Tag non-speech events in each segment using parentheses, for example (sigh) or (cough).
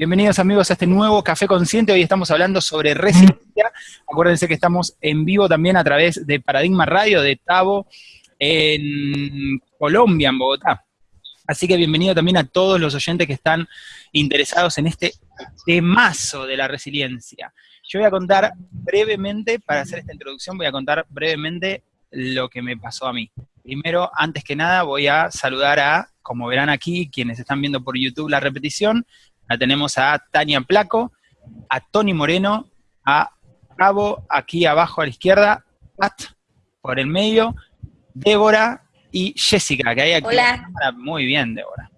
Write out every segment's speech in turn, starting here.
Bienvenidos amigos a este nuevo Café Consciente. Hoy estamos hablando sobre resiliencia. Acuérdense que estamos en vivo también a través de Paradigma Radio de Tavo en Colombia, en Bogotá. Así que bienvenido también a todos los oyentes que están interesados en este temazo de la resiliencia. Yo voy a contar brevemente, para hacer esta introducción, voy a contar brevemente lo que me pasó a mí. Primero, antes que nada, voy a saludar a, como verán aquí, quienes están viendo por YouTube la repetición, la tenemos a Tania Placo, a Tony Moreno, a Cabo, aquí abajo a la izquierda, Pat, por el medio, Débora y Jessica, que hay aquí. Hola. Muy bien, Débora.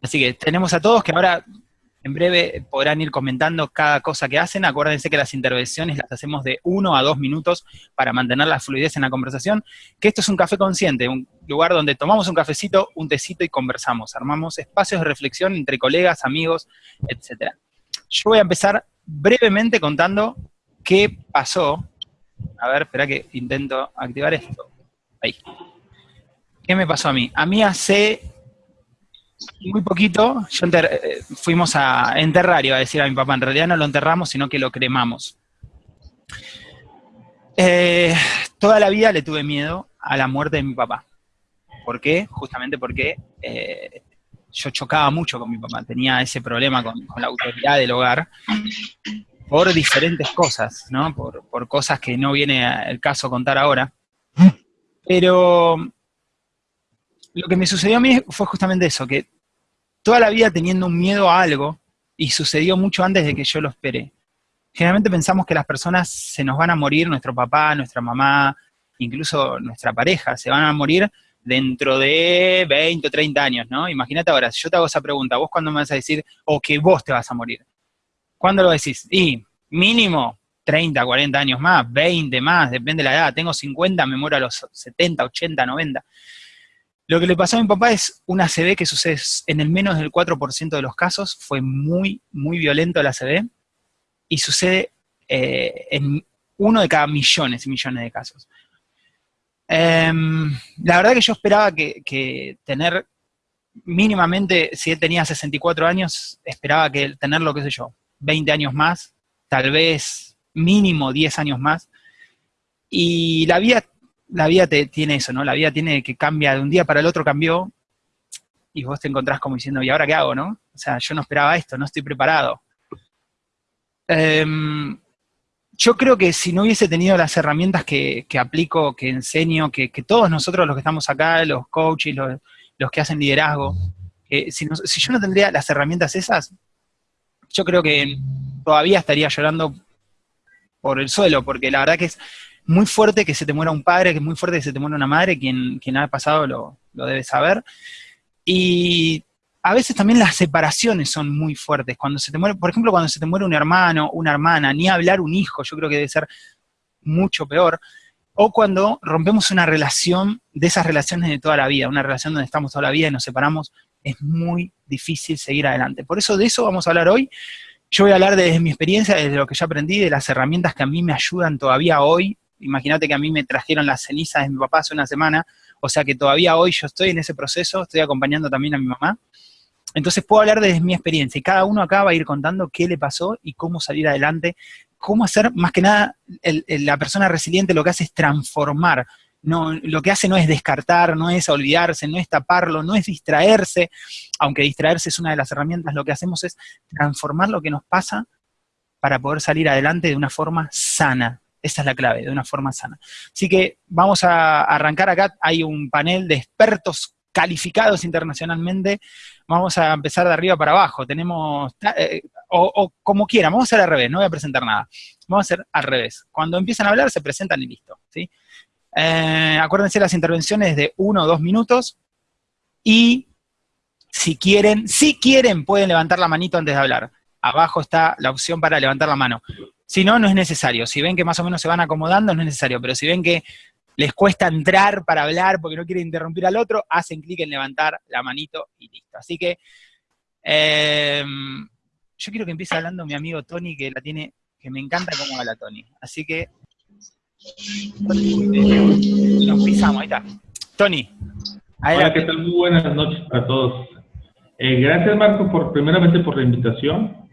Así que tenemos a todos que ahora en breve podrán ir comentando cada cosa que hacen. Acuérdense que las intervenciones las hacemos de uno a dos minutos para mantener la fluidez en la conversación. Que esto es un café consciente, un lugar donde tomamos un cafecito, un tecito y conversamos. Armamos espacios de reflexión entre colegas, amigos, etc. Yo voy a empezar brevemente contando qué pasó. A ver, espera que intento activar esto. Ahí. ¿Qué me pasó a mí? A mí hace muy poquito, yo eh, fuimos a enterrar, iba a decir a mi papá, en realidad no lo enterramos, sino que lo cremamos. Eh, toda la vida le tuve miedo a la muerte de mi papá. ¿Por qué? Justamente porque eh, yo chocaba mucho con mi papá, tenía ese problema con, la autoridad del hogar por diferentes cosas, ¿no? Por, por cosas que no viene el caso contar ahora. Pero lo que me sucedió a mí fue justamente eso, que toda la vida teniendo un miedo a algo, y sucedió mucho antes de que yo lo esperé. Generalmente pensamos que las personas se nos van a morir, nuestro papá, nuestra mamá, incluso nuestra pareja, se van a morir dentro de 20 o 30 años, ¿no? Imagínate ahora, si yo te hago esa pregunta, ¿vos cuándo me vas a decir, o que vos te vas a morir? ¿Cuándo lo decís? Y mínimo 30, 40 años más, 20 más, depende de la edad. Tengo 50, me muero a los 70, 80, 90. Lo que le pasó a mi papá es una ACV que sucede en el menos del 4% de los casos, fue muy, muy violento la ACV, y sucede eh, en uno de cada millones y millones de casos. Em, la verdad que yo esperaba que, tener mínimamente, si él tenía 64 años, esperaba que tener lo que sé yo, 20 años más, tal vez mínimo 10 años más, y la vida la vida te, tiene eso, ¿no? La vida tiene que cambia de un día para el otro cambió y vos te encontrás como diciendo, ¿y ahora qué hago, no? O sea, yo no esperaba esto, no estoy preparado. Em, yo creo que si no hubiese tenido las herramientas que, aplico, que enseño, que, todos nosotros los que estamos acá, los coaches, los, los que hacen liderazgo, si, si yo no tendría las herramientas esas, yo creo que todavía estaría llorando por el suelo, porque la verdad que es muy fuerte que se te muera un padre, que es muy fuerte que se te muera una madre, quien, quien ha pasado lo, debe saber. Y a veces también las separaciones son muy fuertes. Cuando se te muere, por ejemplo, cuando se te muere un hermano, una hermana, ni hablar un hijo, yo creo que debe ser mucho peor. O cuando rompemos una relación de esas relaciones de toda la vida, una relación donde estamos toda la vida y nos separamos, es muy difícil seguir adelante. Por eso de eso vamos a hablar hoy. Yo voy a hablar desde mi experiencia, desde lo que ya aprendí, de las herramientas que a mí me ayudan todavía hoy Imagínate que a mí me trajeron las cenizas de mi papá hace una semana, o sea que todavía hoy yo estoy en ese proceso, estoy acompañando también a mi mamá. Entonces puedo hablar desde mi experiencia y cada uno acá va a ir contando qué le pasó y cómo salir adelante, cómo hacer, más que nada, la persona resiliente lo que hace es transformar, no, lo que hace no es descartar, no es olvidarse, no es taparlo, no es distraerse, aunque distraerse es una de las herramientas, lo que hacemos es transformar lo que nos pasa para poder salir adelante de una forma sana, esa es la clave, de una forma sana. Así que vamos a arrancar acá, hay un panel de expertos calificados internacionalmente, vamos a empezar de arriba para abajo, tenemos, eh, o, como quieran, vamos a hacer al revés, no voy a presentar nada, vamos a hacer al revés. Cuando empiezan a hablar se presentan y listo, ¿sí? Eh, acuérdense las intervenciones de uno o dos minutos, y si quieren, si quieren pueden levantar la manito antes de hablar. Abajo está la opción para levantar la mano. Si no, no es necesario. Si ven que más o menos se van acomodando, no es necesario. Pero si ven que les cuesta entrar para hablar porque no quieren interrumpir al otro, hacen clic en levantar la manito y listo. Así que em, yo quiero que empiece hablando mi amigo Tony, que la tiene, que me encanta cómo habla Tony. Así que nos pisamos, ahí está. Tony. Hola, ¿qué tal? Muy buenas noches a todos. Eh, gracias, Marco, por primeramente por la invitación.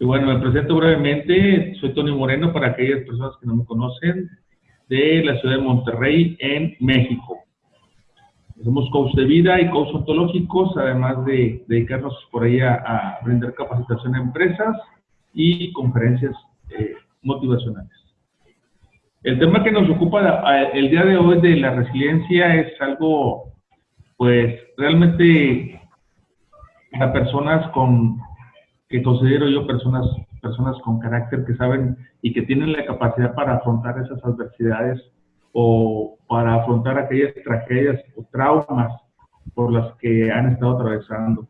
Y bueno, me presento brevemente. Soy Tony Moreno, para aquellas personas que no me conocen, de la ciudad de Monterrey, en México. Somos coach de vida y coach ontológicos, además de dedicarnos por ahí a, brindar capacitación a empresas y conferencias eh, motivacionales. El tema que nos ocupa el día de hoy de la resiliencia es algo, pues, realmente para personas con, que considero yo personas, personas con carácter que saben y que tienen la capacidad para afrontar esas adversidades o para afrontar aquellas tragedias o traumas por las que han estado atravesando.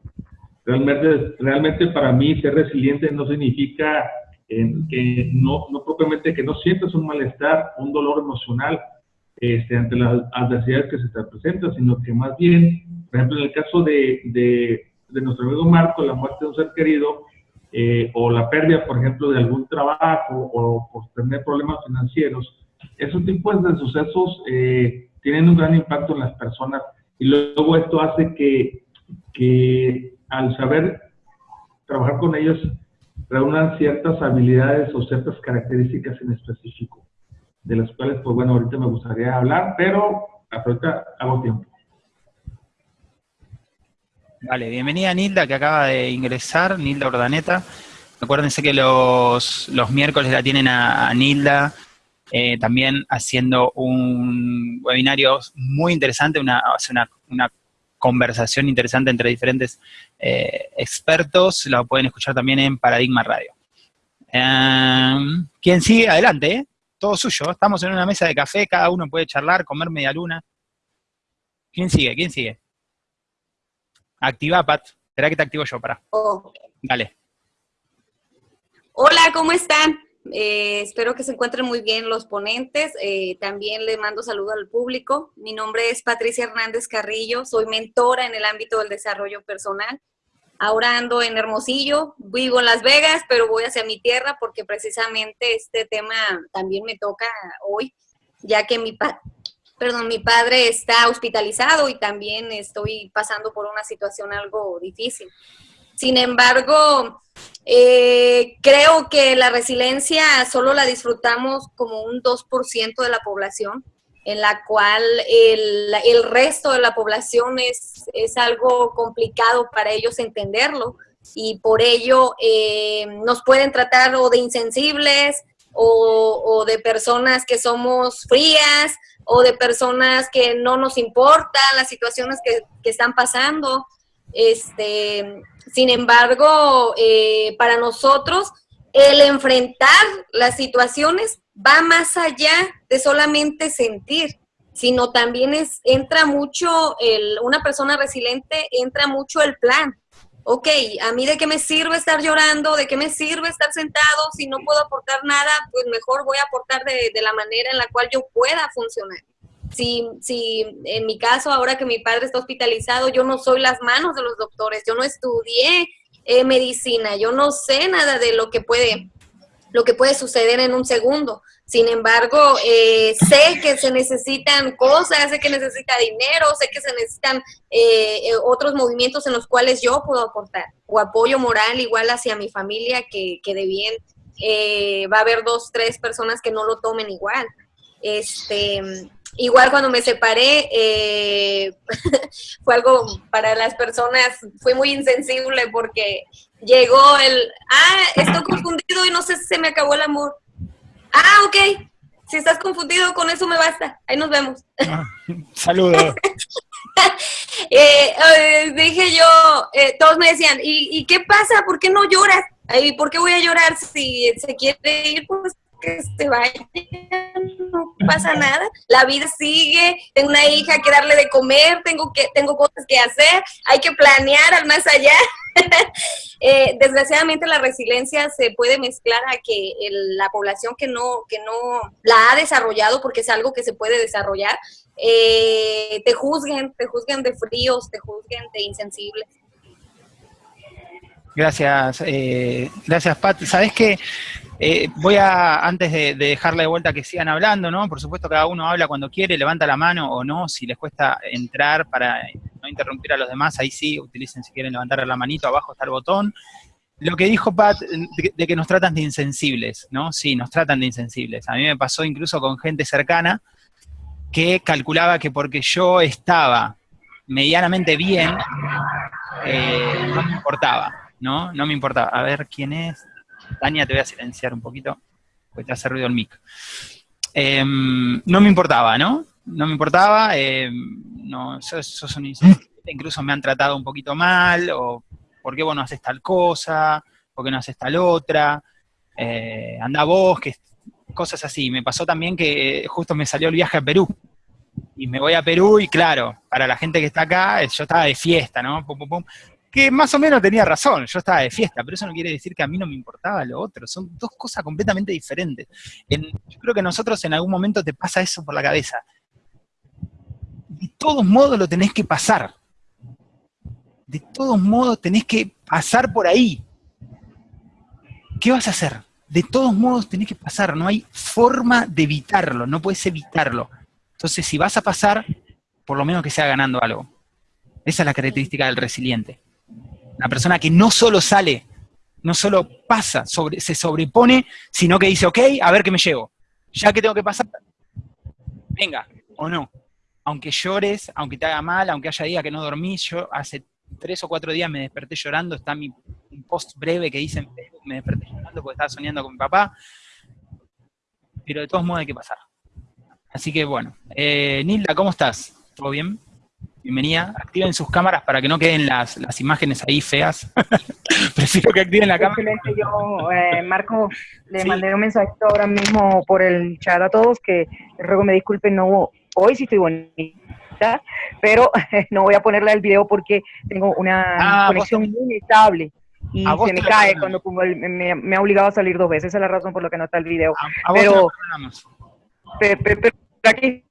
Realmente, realmente para mí ser resiliente no significa que no, no propiamente que no sientas un malestar, un dolor emocional este, ante las adversidades que se te presentan, sino que más bien, por ejemplo, en el caso de, de, de nuestro amigo Marco, la muerte de un ser querido, eh, o la pérdida, por ejemplo, de algún trabajo, o por tener problemas financieros, esos tipos de sucesos eh, tienen un gran impacto en las personas y luego esto hace que, que al saber trabajar con ellos reúnan ciertas habilidades o ciertas características en específico, de las cuales, pues bueno, ahorita me gustaría hablar, pero ahorita hago tiempo. Vale, bienvenida Nilda, que acaba de ingresar, Nilda Ordaneta. Acuérdense que los, los miércoles la tienen a Nilda eh, también haciendo un webinario muy interesante, una, una, conversación interesante entre diferentes eh, expertos, lo pueden escuchar también en Paradigma Radio. Em, ¿Quién sigue? Adelante, ¿eh? todo suyo, estamos en una mesa de café, cada uno puede charlar, comer media luna. ¿Quién sigue? ¿Quién sigue? Activa, Pat. Espera que te activo yo, para. Dale. Hola, ¿cómo están? Eh, espero que se encuentren muy bien los ponentes. Eh, también le mando saludo al público. Mi nombre es Patricia Hernández Carrillo. Soy mentora en el ámbito del desarrollo personal. Ahora ando en Hermosillo, vivo en Las Vegas, pero voy hacia mi tierra porque precisamente este tema también me toca hoy, ya que mi, perdón, mi padre está hospitalizado y también estoy pasando por una situación algo difícil. Sin embargo, eh, creo que la resiliencia solo la disfrutamos como un 2% de la población, en la cual el, resto de la población es, es, algo complicado para ellos entenderlo y por ello eh, nos pueden tratar o de insensibles o, de personas que somos frías o de personas que no nos importan las situaciones que, que están pasando. Este, sin embargo, eh, para nosotros, el enfrentar las situaciones va más allá de solamente sentir, sino también es, entra mucho, el, una persona resiliente entra mucho el plan. Ok, ¿a mí de qué me sirve estar llorando? ¿De qué me sirve estar sentado? Si no puedo aportar nada, pues mejor voy a aportar de, de la manera en la cual yo pueda funcionar. Si, si en mi caso, ahora que mi padre está hospitalizado, yo no soy las manos de los doctores, yo no estudié eh, medicina, yo no sé nada de lo que puede, lo que puede suceder en un segundo. Sin embargo, eh, sé que se necesitan cosas, sé que necesita dinero, sé que se necesitan eh, otros movimientos en los cuales yo puedo aportar, o apoyo moral igual hacia mi familia, que, que de bien va a haber dos, tres personas que no lo tomen igual. Este, Igual cuando me separé, eh, (laughs) fue algo para las personas, fue muy insensible porque llegó el, ah, estoy confundido y no sé si se me acabó el amor. Ah, ok, si estás confundido con eso me basta, ahí nos vemos. Ah, (laughs) saludos. (laughs) Eh, eh, dije yo, todos me decían, ¿y, ¿y qué pasa? ¿Por qué no lloras? ¿Y por qué voy a llorar si se quiere ir? Pues que se vaya, no pasa nada, la vida sigue, tengo una hija que darle de comer, tengo, que, tengo cosas que hacer, hay que planear al más allá. (laughs) Eh, desgraciadamente la resiliencia se puede mezclar a que la población que no, que no la ha desarrollado, porque es algo que se puede desarrollar, eh, te juzguen, te juzguen de fríos, te juzguen de insensibles. Gracias, eh, gracias Pat. Sabes que eh, voy a, antes de, dejarle de vuelta que sigan hablando, ¿no? Por supuesto, cada uno habla cuando quiere, levanta la mano o no, si les cuesta entrar para no interrumpir a los demás, ahí sí, utilicen si quieren levantar la manito, abajo está el botón. Lo que dijo Pat, de, que nos tratan de insensibles, ¿no? Sí, nos tratan de insensibles. A mí me pasó incluso con gente cercana que calculaba que porque yo estaba medianamente bien, eh, no me importaba, ¿no? No me importaba. A ver, ¿quién es? Tania, te voy a silenciar un poquito, porque te hace ruido el mic. Em, no me importaba, ¿no? No me importaba, em, incluso me han tratado un poquito mal, o ¿por qué vos no haces tal cosa? ¿Por qué no haces tal otra? Eh, anda vos, que cosas así. Me pasó también que justo me salió el viaje a Perú. Y me voy a Perú y claro, para la gente que está acá, yo estaba de fiesta, ¿no? Pum, pum, pum que más o menos tenía razón, yo estaba de fiesta, pero eso no quiere decir que a mí no me importaba lo otro, son dos cosas completamente diferentes. yo creo que a nosotros en algún momento te pasa eso por la cabeza. De todos modos lo tenés que pasar. De todos modos tenés que pasar por ahí. ¿Qué vas a hacer? De todos modos tenés que pasar, no hay forma de evitarlo, no puedes evitarlo. Entonces, si vas a pasar, por lo menos que sea ganando algo. Esa es la característica del resiliente. Una persona que no solo sale, no solo pasa, sobre, se sobrepone, sino que dice, ok, a ver qué me llevo. Ya que tengo que pasar, venga, o no. Aunque llores, aunque te haga mal, aunque haya días que no dormí, yo hace tres o cuatro días me desperté llorando, está mi post breve que dice me desperté llorando porque estaba soñando con mi papá, pero de todos modos hay que pasar. Así que bueno, eh, Nilda, ¿cómo estás? ¿Todo bien? Bienvenida. Activen sus cámaras para que no queden las, imágenes ahí feas. (laughs) Prefiero que activen la cámara. Yo, eh, Marco, le mandé un mensajito ahora mismo por el chat a todos que ruego me disculpen, no hoy sí estoy bonita, pero (laughs) no voy a ponerle el video porque tengo una ah, conexión muy estable y se me cae cuando me, ha obligado a salir dos veces. Esa es la razón por la que no está el video. pero, pero aquí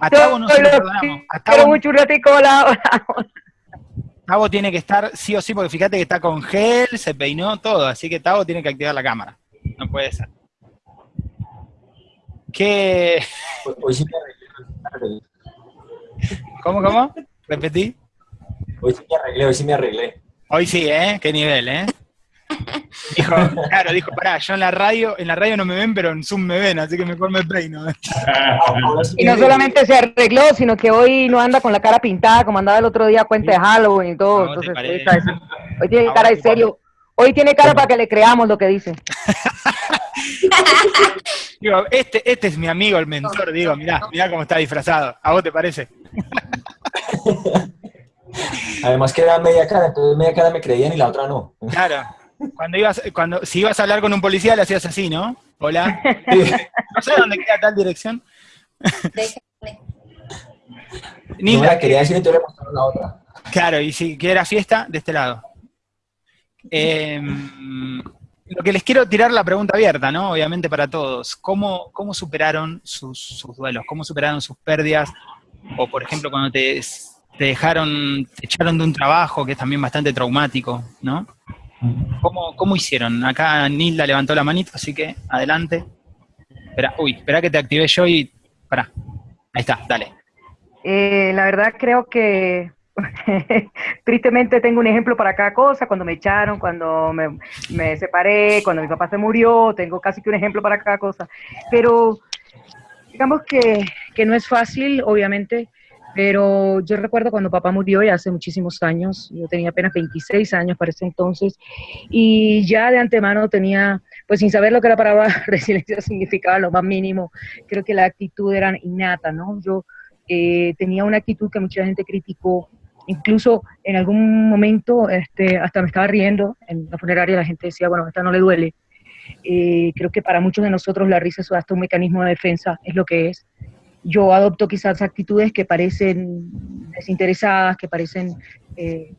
a Tavo no se lo perdonamos. A Tavo, mucho Tavo tiene que estar sí o sí, porque fíjate que está con gel, se peinó, todo, así que Tavo tiene que activar la cámara. No puede ser. ¿Qué? Hoy sí me arreglé. ¿Cómo, cómo? ¿Repetí? Hoy sí me arreglé, hoy sí me arreglé. Hoy sí, ¿eh? Qué nivel, ¿eh? Dijo, claro, dijo, pará, yo en la radio, en la radio no me ven, pero en Zoom me ven, así que mejor me peino. (laughs) y no solamente se arregló, sino que hoy no anda con la cara pintada como andaba el otro día cuenta de Halloween y todo. Entonces, hoy, tiene cara de serio. Hoy tiene cara para que le creamos lo que dice. (laughs) digo, este, este es mi amigo, el mentor, digo, mirá, mirá cómo está disfrazado. ¿A vos te parece? (laughs) Además que era media cara, entonces media cara me creían y la otra no. Claro. Cuando ibas, cuando, si ibas a hablar con un policía, le hacías así, ¿no? Hola. No sé dónde queda tal dirección. Ni la quería decir, le mostraron la otra. Claro, y si quiera fiesta, de este lado. Em, lo que les quiero tirar la pregunta abierta, ¿no? Obviamente para todos. ¿Cómo, cómo superaron sus, sus, duelos? ¿Cómo superaron sus pérdidas? O, por ejemplo, cuando te, te dejaron, te echaron de un trabajo que es también bastante traumático, ¿no? ¿Cómo, ¿Cómo, hicieron? Acá Nilda levantó la manito, así que adelante. Espera, uy, espera que te active yo y. Pará. Ahí está, dale. Eh, la verdad creo que (laughs) tristemente tengo un ejemplo para cada cosa, cuando me echaron, cuando me, me, separé, cuando mi papá se murió, tengo casi que un ejemplo para cada cosa. Pero digamos que, que no es fácil, obviamente, pero yo recuerdo cuando papá murió ya hace muchísimos años, yo tenía apenas 26 años para ese entonces, y ya de antemano tenía, pues sin saber lo que la palabra (laughs) resiliencia significaba, lo más mínimo, creo que la actitud era innata, ¿no? Yo eh, tenía una actitud que mucha gente criticó, incluso en algún momento este, hasta me estaba riendo, en la funeraria la gente decía, bueno, esta no le duele. Eh, creo que para muchos de nosotros la risa es hasta un mecanismo de defensa, es lo que es yo adopto quizás actitudes que parecen desinteresadas, que parecen... Eh,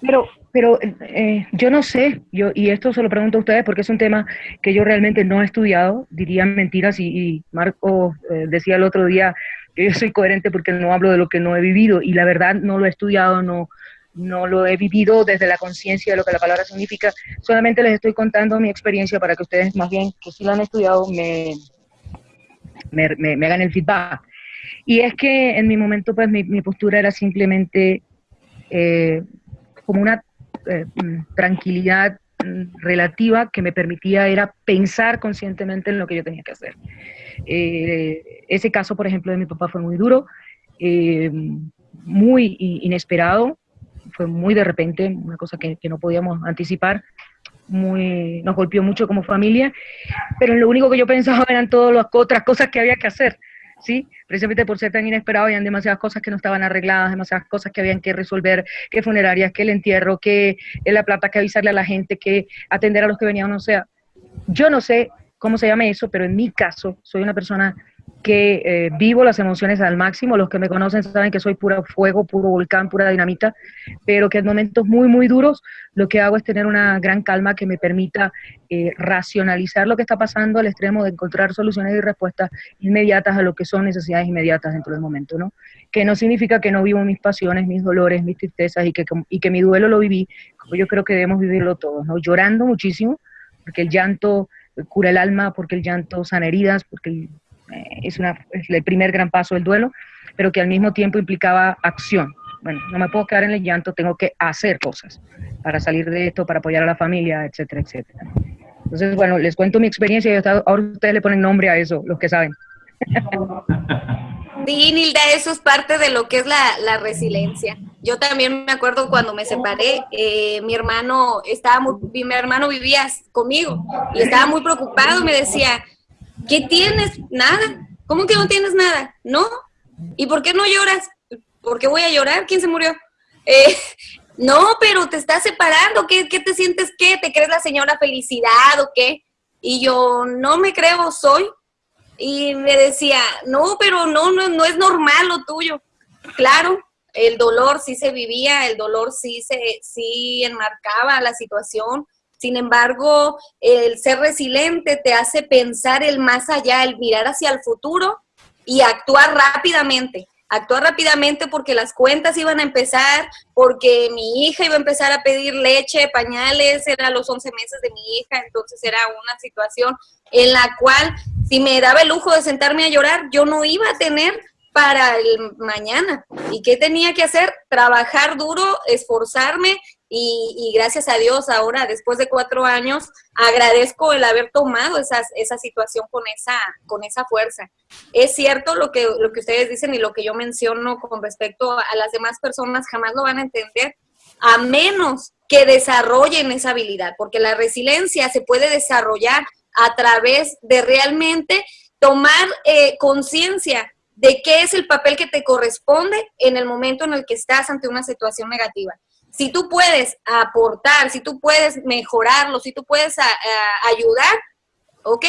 pero pero eh, yo no sé, yo, y esto se lo pregunto a ustedes porque es un tema que yo realmente no he estudiado, dirían mentiras, y, Marco eh, decía el otro día que yo soy coherente porque no hablo de lo que no he vivido, y la verdad no lo he estudiado, no, no lo he vivido desde la conciencia de lo que la palabra significa, solamente les estoy contando mi experiencia para que ustedes más bien, que sí lo han estudiado, me, me, hagan el feedback. Y es que en mi momento, pues mi, postura era simplemente eh, como una eh, mm, tranquilidad mm, relativa que me permitía era pensar conscientemente en lo que yo tenía que hacer. Eh, ese caso, por ejemplo, de mi papá fue muy duro, muy inesperado, fue muy de repente, una cosa que no podíamos anticipar, muy, nos golpeó mucho como familia, pero lo único que yo pensaba eran todas las otras cosas que había que hacer, ¿sí? Precisamente por ser tan inesperado, habían demasiadas cosas que no estaban arregladas, demasiadas cosas que habían que resolver, que funerarias, que el entierro, que la plata, que avisarle a la gente, que atender a los que venían, o sea, yo no sé cómo se llama eso, pero en mi caso soy una persona que eh, vivo las emociones al máximo. Los que me conocen saben que soy pura fuego, puro volcán, pura dinamita, pero que en momentos muy, muy duros lo que hago es tener una gran calma que me permita eh, racionalizar lo que está pasando al extremo de encontrar soluciones y respuestas inmediatas a lo que son necesidades inmediatas dentro del momento, ¿no? Que no significa que no vivo mis pasiones, mis dolores, mis tristezas y que, y que mi duelo lo viví, como yo creo que debemos vivirlo todos, ¿no? Llorando muchísimo, porque el llanto cura el alma, porque el llanto sana heridas, porque el es, una, el primer gran paso del duelo, pero que al mismo tiempo implicaba acción. Bueno, no me puedo quedar en el llanto, tengo que hacer cosas para salir de esto, para apoyar a la familia, etcétera, etcétera. Entonces, bueno, les cuento mi experiencia y ahora ustedes le ponen nombre a eso, los que saben. Sí, Nilda, eso es parte de lo que es la, resiliencia. Yo también me acuerdo cuando me separé, eh, mi hermano estaba muy, mi hermano vivía conmigo y estaba muy preocupado, me decía, ¿Qué tienes? Nada. ¿Cómo que no tienes nada? ¿No? ¿Y por qué no lloras? ¿Por qué voy a llorar? ¿Quién se murió? Eh, (laughs) no, pero te estás separando. ¿Qué, ¿Qué te sientes? ¿Qué? ¿Te crees la señora felicidad o qué? Y yo no me creo, soy. Y me decía, no, pero no, no, no es normal lo tuyo. Claro, el dolor sí se vivía, el dolor sí se sí enmarcaba la situación, sin embargo, el ser resiliente te hace pensar el más allá, el mirar hacia el futuro y actuar rápidamente. Actuar rápidamente porque las cuentas iban a empezar, porque mi hija iba a empezar a pedir leche, pañales, era los 11 meses de mi hija, entonces era una situación en la cual si me daba el lujo de sentarme a llorar, yo no iba a tener para el mañana. ¿Y qué tenía que hacer? Trabajar duro, esforzarme y, gracias a Dios ahora, después de cuatro años, agradezco el haber tomado esa situación con esa, con esa fuerza. Es cierto lo que, lo que ustedes dicen y lo que yo menciono con respecto a las demás personas, jamás lo van a entender, a menos que desarrollen esa habilidad, porque la resiliencia se puede desarrollar a través de realmente tomar eh, conciencia de qué es el papel que te corresponde en el momento en el que estás ante una situación negativa si tú puedes aportar, si tú puedes mejorarlo, si tú puedes ayudar, ok,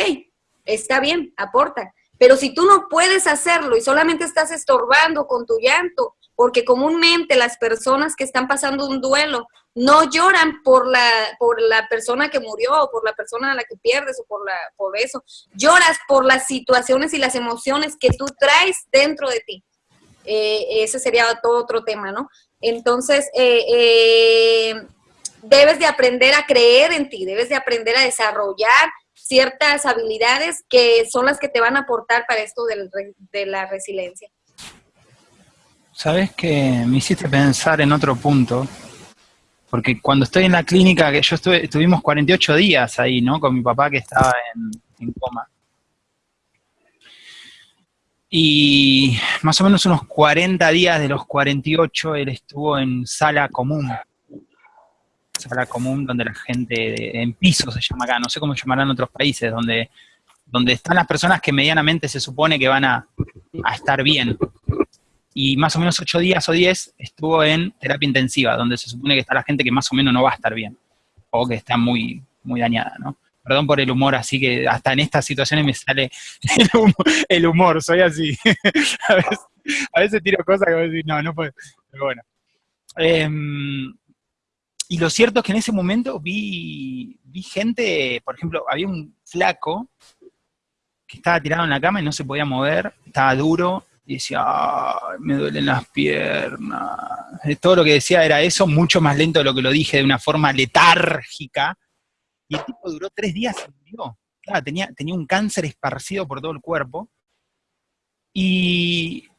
está bien, aporta. Pero si tú no puedes hacerlo y solamente estás estorbando con tu llanto, porque comúnmente las personas que están pasando un duelo no lloran por la, por la persona que murió o por la persona a la que pierdes o por, la, por eso. Lloras por las situaciones y las emociones que tú traes dentro de ti. Eh, ese sería todo otro tema, ¿no? Entonces, eh, eh, debes de aprender a creer en ti, debes de aprender a desarrollar ciertas habilidades que son las que te van a aportar para esto de la resiliencia. Sabes que me hiciste pensar en otro punto, porque cuando estoy en la clínica, que yo estuve, estuvimos 48 días ahí, ¿no? Con mi papá que estaba en coma. Y más o menos unos 40 días de los 48 él estuvo en sala común. Sala común donde la gente, en piso se llama acá, no sé cómo llamarán en otros países, donde, donde están las personas que medianamente se supone que van a, estar bien. Y más o menos 8 días o 10 estuvo en terapia intensiva, donde se supone que está la gente que más o menos no va a estar bien, o que está muy, muy dañada, ¿no? Perdón por el humor, así que hasta en estas situaciones me sale (laughs) el humor, soy así. (laughs) a, veces, tiro cosas que voy a decir, no, no puedo. Pero bueno. Em, y lo cierto es que en ese momento vi, vi gente, por ejemplo, había un flaco que estaba tirado en la cama y no se podía mover, estaba duro, y decía, me duelen las piernas. Todo lo que decía era eso, mucho más lento de lo que lo dije, de una forma letárgica, y el tipo duró tres días y murió. Tenía, tenía un cáncer esparcido por todo el cuerpo. Y,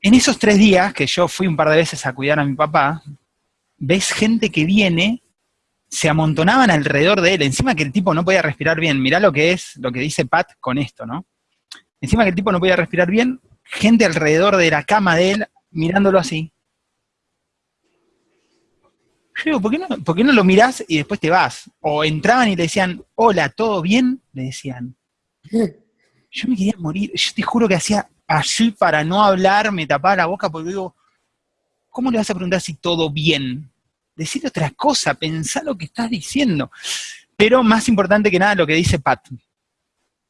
en esos tres días que yo fui un par de veces a cuidar a mi papá, ves gente que viene, se amontonaban alrededor de él, encima que el tipo no podía respirar bien. Mirá lo que es, lo que dice Pat con esto, ¿no? Encima que el tipo no podía respirar bien, gente alrededor de la cama de él mirándolo así. Yo digo, ¿por qué, no, ¿por qué no lo mirás y después te vas? O entraban y le decían, hola, ¿todo bien? Le decían. (laughs) Yo me quería morir. Yo te juro que hacía así para no hablar, me tapaba la boca porque digo, ¿cómo le vas a preguntar si todo bien? Decir otra cosa, pensar lo que estás diciendo. Pero más importante que nada lo que dice Pat.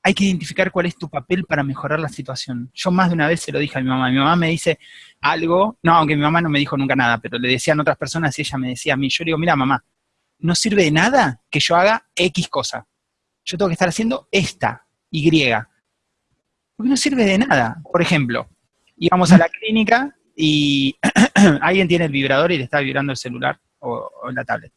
Hay que identificar cuál es tu papel para mejorar la situación. Yo más de una vez se lo dije a mi mamá. Mi mamá me dice algo, no, aunque mi mamá no me dijo nunca nada, pero le decían otras personas y ella me decía a mí, yo le digo, mira mamá, no sirve de nada que yo haga X cosa. Yo tengo que estar haciendo esta, Y porque no sirve de nada. Por ejemplo, íbamos a la clínica y (clears throat) alguien tiene el vibrador y le está vibrando el celular o, la tablet.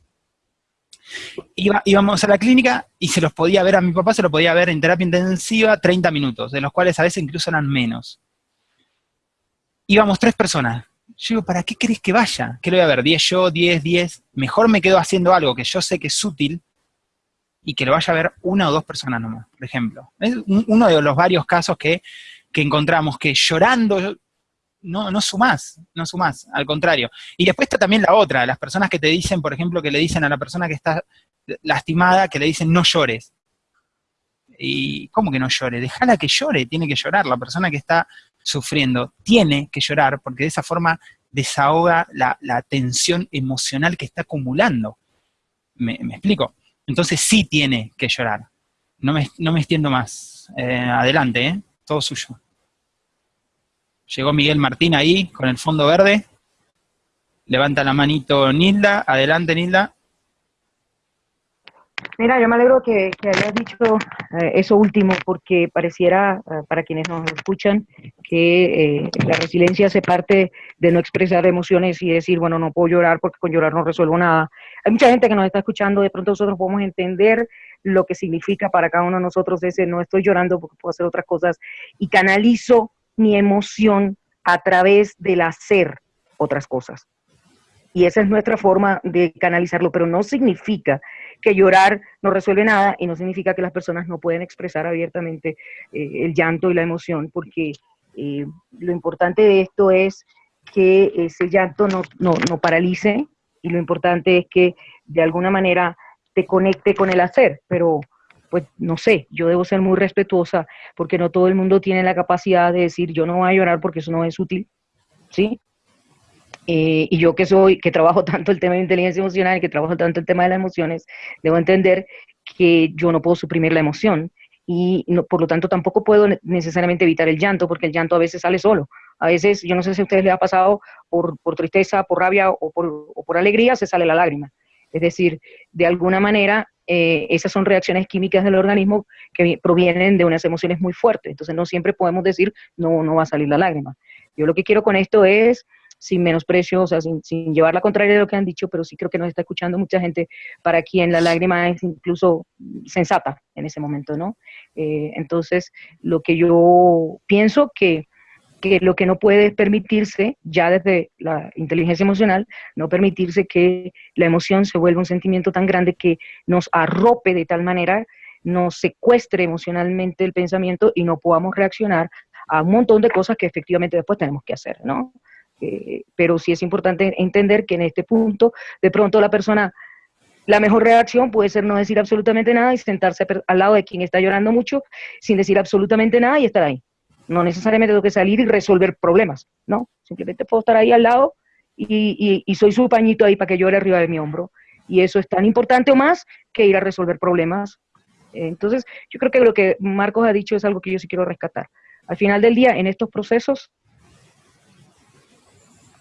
Íbamos a la clínica y se los podía ver, a mi papá se lo podía ver en terapia intensiva 30 minutos, de los cuales a veces incluso eran menos. Íbamos tres personas. Yo digo, ¿para qué querés que vaya? ¿Qué lo voy a ver? ¿10 yo, 10, 10? Mejor me quedo haciendo algo que yo sé que es útil y que lo vaya a ver una o dos personas nomás, por ejemplo. Es uno de los varios casos que, encontramos, que llorando no, no sumás, no sumás, al contrario. Y después está también la otra, las personas que te dicen, por ejemplo, que le dicen a la persona que está lastimada, que le dicen no llores. ¿Y cómo que no llore? Déjala que llore, tiene que llorar. La persona que está sufriendo tiene que llorar porque de esa forma desahoga la, tensión emocional que está acumulando. ¿Me, me explico? Entonces sí tiene que llorar. No me, no me extiendo más. Eh, adelante, ¿eh? todo suyo. Llegó Miguel Martín ahí con el fondo verde. Levanta la manito Nilda. Adelante, Nilda. Mira, yo me alegro que, hayas dicho eh, eso último, porque pareciera, eh, para quienes nos escuchan, que la resiliencia se parte de no expresar emociones y decir, bueno, no puedo llorar porque con llorar no resuelvo nada. Hay mucha gente que nos está escuchando, de pronto nosotros podemos entender lo que significa para cada uno de nosotros ese no estoy llorando porque puedo hacer otras cosas y canalizo mi emoción a través del hacer otras cosas. Y esa es nuestra forma de canalizarlo, pero no significa que llorar no resuelve nada y no significa que las personas no pueden expresar abiertamente eh, el llanto y la emoción, porque eh, lo importante de esto es que ese llanto no, no, no paralice, y lo importante es que de alguna manera te conecte con el hacer, pero pues no sé, yo debo ser muy respetuosa porque no todo el mundo tiene la capacidad de decir yo no voy a llorar porque eso no es útil, ¿sí? Eh, y yo que soy, que trabajo (laughs) tanto el tema de inteligencia emocional y que trabajo tanto el tema de las emociones, debo entender que yo no puedo suprimir la emoción y no, por lo tanto tampoco puedo necesariamente evitar el llanto porque el llanto a veces sale solo. A veces, yo no sé si a ustedes les ha pasado por, tristeza, por rabia o por, alegría, se sale la lágrima. Es decir, de alguna manera, eh, esas son reacciones químicas del organismo que provienen de unas emociones muy fuertes. Entonces, no siempre podemos decir, no, no va a salir la lágrima. Yo lo que quiero con esto es, sin menosprecio, o sea, sin, llevar la contraria de lo que han dicho, pero sí creo que nos está escuchando mucha gente para quien la lágrima es incluso sensata en ese momento, ¿no? Eh, entonces, lo que yo pienso que que lo que no puede permitirse, ya desde la inteligencia emocional, no permitirse que la emoción se vuelva un sentimiento tan grande que nos arrope de tal manera, nos secuestre emocionalmente el pensamiento y no podamos reaccionar a un montón de cosas que efectivamente después tenemos que hacer, ¿no? Eh, pero sí es importante entender que en este punto, de pronto la persona, la mejor reacción puede ser no decir absolutamente nada y sentarse al lado de quien está llorando mucho sin decir absolutamente nada y estar ahí. No necesariamente tengo que salir y resolver problemas, ¿no? Simplemente puedo estar ahí al lado y, soy su pañito ahí para que llore arriba de mi hombro. Y eso es tan importante o más que ir a resolver problemas. Entonces, yo creo que lo que Marcos ha dicho es algo que yo sí quiero rescatar. Al final del día, en estos procesos,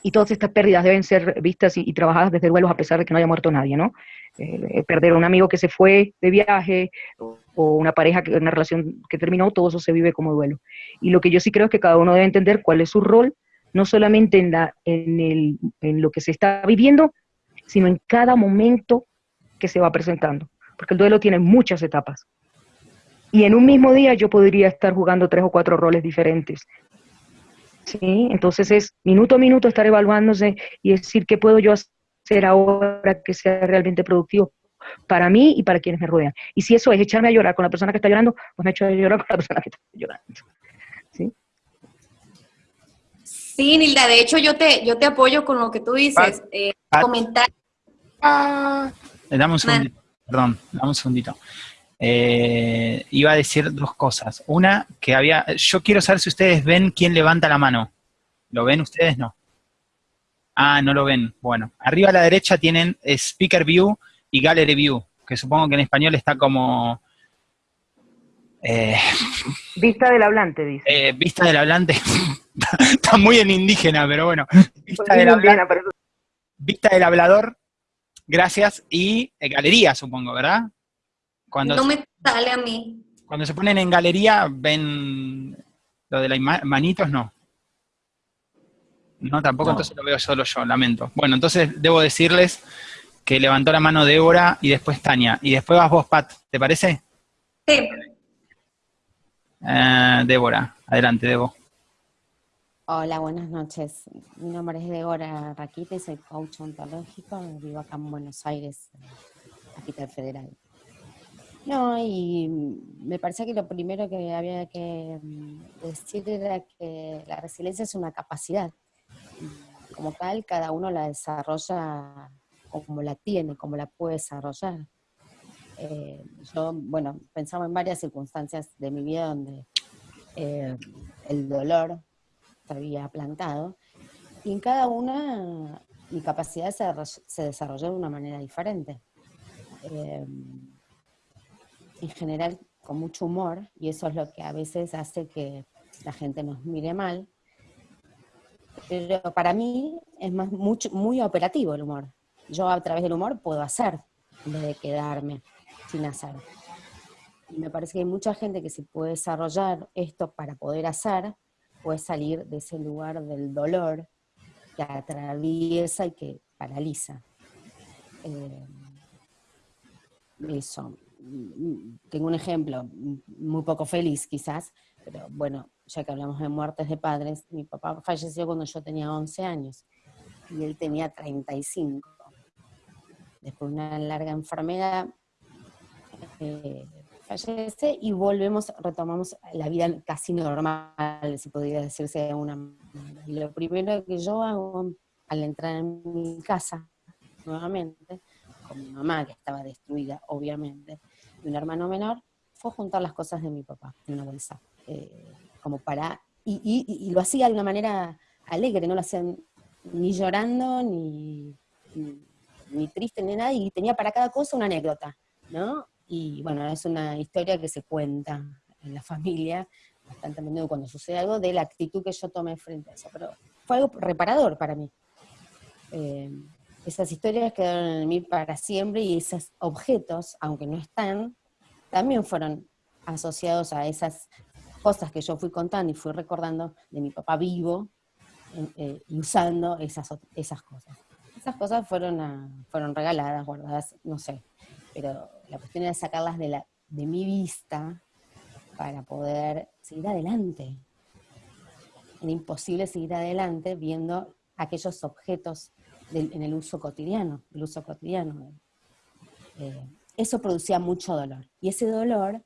y todas estas pérdidas deben ser vistas y, trabajadas desde duelos a pesar de que no haya muerto nadie, ¿no? Eh, perder a un amigo que se fue de viaje o una pareja, que, una relación que terminó, todo eso se vive como duelo. Y lo que yo sí creo es que cada uno debe entender cuál es su rol, no solamente en, la, en, el, en lo que se está viviendo, sino en cada momento que se va presentando. Porque el duelo tiene muchas etapas. Y en un mismo día yo podría estar jugando tres o cuatro roles diferentes ¿sí? Entonces es minuto a minuto estar evaluándose y decir qué puedo yo hacer ahora que sea realmente productivo para mí y para quienes me rodean. Y si eso es echarme a llorar con la persona que está llorando, pues me echo a llorar con la (laughs) persona que está llorando. ¿Sí? Sí, Nilda, de hecho yo te, yo te apoyo con lo que tú dices. Eh, comentar. Ah, dame un segundito, perdón, dame un segundito. Eh, iba a decir dos cosas. Una, que había, yo quiero saber si ustedes ven quién levanta la mano. ¿Lo ven ustedes? No. Ah, no lo ven. Bueno, arriba a la derecha tienen Speaker View y Gallery View, que supongo que en español está como... Eh, vista del hablante, dice. Eh, vista del hablante. (laughs) está muy en indígena, pero bueno. Vista del, hablante, vista del hablador, gracias, y galería, supongo, ¿verdad? Cuando no me sale a mí. Cuando se ponen en galería, ven lo de las manitos, no. No, tampoco, entonces lo veo solo yo, lamento. Bueno, entonces debo decirles que levantó la mano Débora y después Tania. Y después vas vos, Pat, ¿te parece? Sí. Eh, Débora, adelante, Debo. Hola, buenas noches. Mi nombre es Débora Raquite, soy coach ontológico, vivo acá en Buenos Aires, capital federal. No, y me parece que lo primero que había que mm, decir era que la resiliencia es una capacidad. Como tal, cada uno la desarrolla como la tiene, como la puede desarrollar. Eh, yo, bueno, pensaba en varias circunstancias de mi vida donde eh, el dolor se había plantado, y en cada una mi capacidad se, desarrolló de una manera diferente. Eh, en general con mucho humor, y eso es lo que a veces hace que la gente nos mire mal. Pero para mí es más, mucho, muy operativo el humor. Yo a través del humor puedo hacer, en vez de quedarme sin hacer. Y me parece que hay mucha gente que se puede desarrollar esto para poder hacer, puede salir de ese lugar del dolor que atraviesa y que paraliza. Eh, eso tengo un ejemplo muy poco feliz quizás, pero bueno, ya que hablamos de muertes de padres, mi papá falleció cuando yo tenía 11 años y él tenía 35. Después de una larga enfermedad, eh, fallece y volvemos, retomamos la vida casi normal, si podría decirse de una manera. Y lo primero que yo hago al entrar en mi casa, nuevamente, con mi mamá, que estaba destruida, obviamente, y un hermano menor, fue juntar las cosas de mi papá en una bolsa. Eh, como para. Y, lo hacía de una manera alegre, no lo hacían ni llorando, ni, ni, triste, ni nada, y tenía para cada cosa una anécdota, ¿no? Y bueno, es una historia que se cuenta en la familia, bastante a menudo cuando sucede algo, de la actitud que yo tomé frente a eso. Pero fue algo reparador para mí. Eh, esas historias quedaron en mí para siempre y esos objetos, aunque no están, también fueron asociados a esas cosas que yo fui contando y fui recordando de mi papá vivo eh, y usando esas, esas cosas. Esas cosas fueron, fueron regaladas, guardadas, no sé, pero la cuestión era sacarlas de, la, de mi vista para poder seguir adelante. Era imposible seguir adelante viendo aquellos objetos en el uso cotidiano, el uso cotidiano. Eh, eso producía mucho dolor. Y ese dolor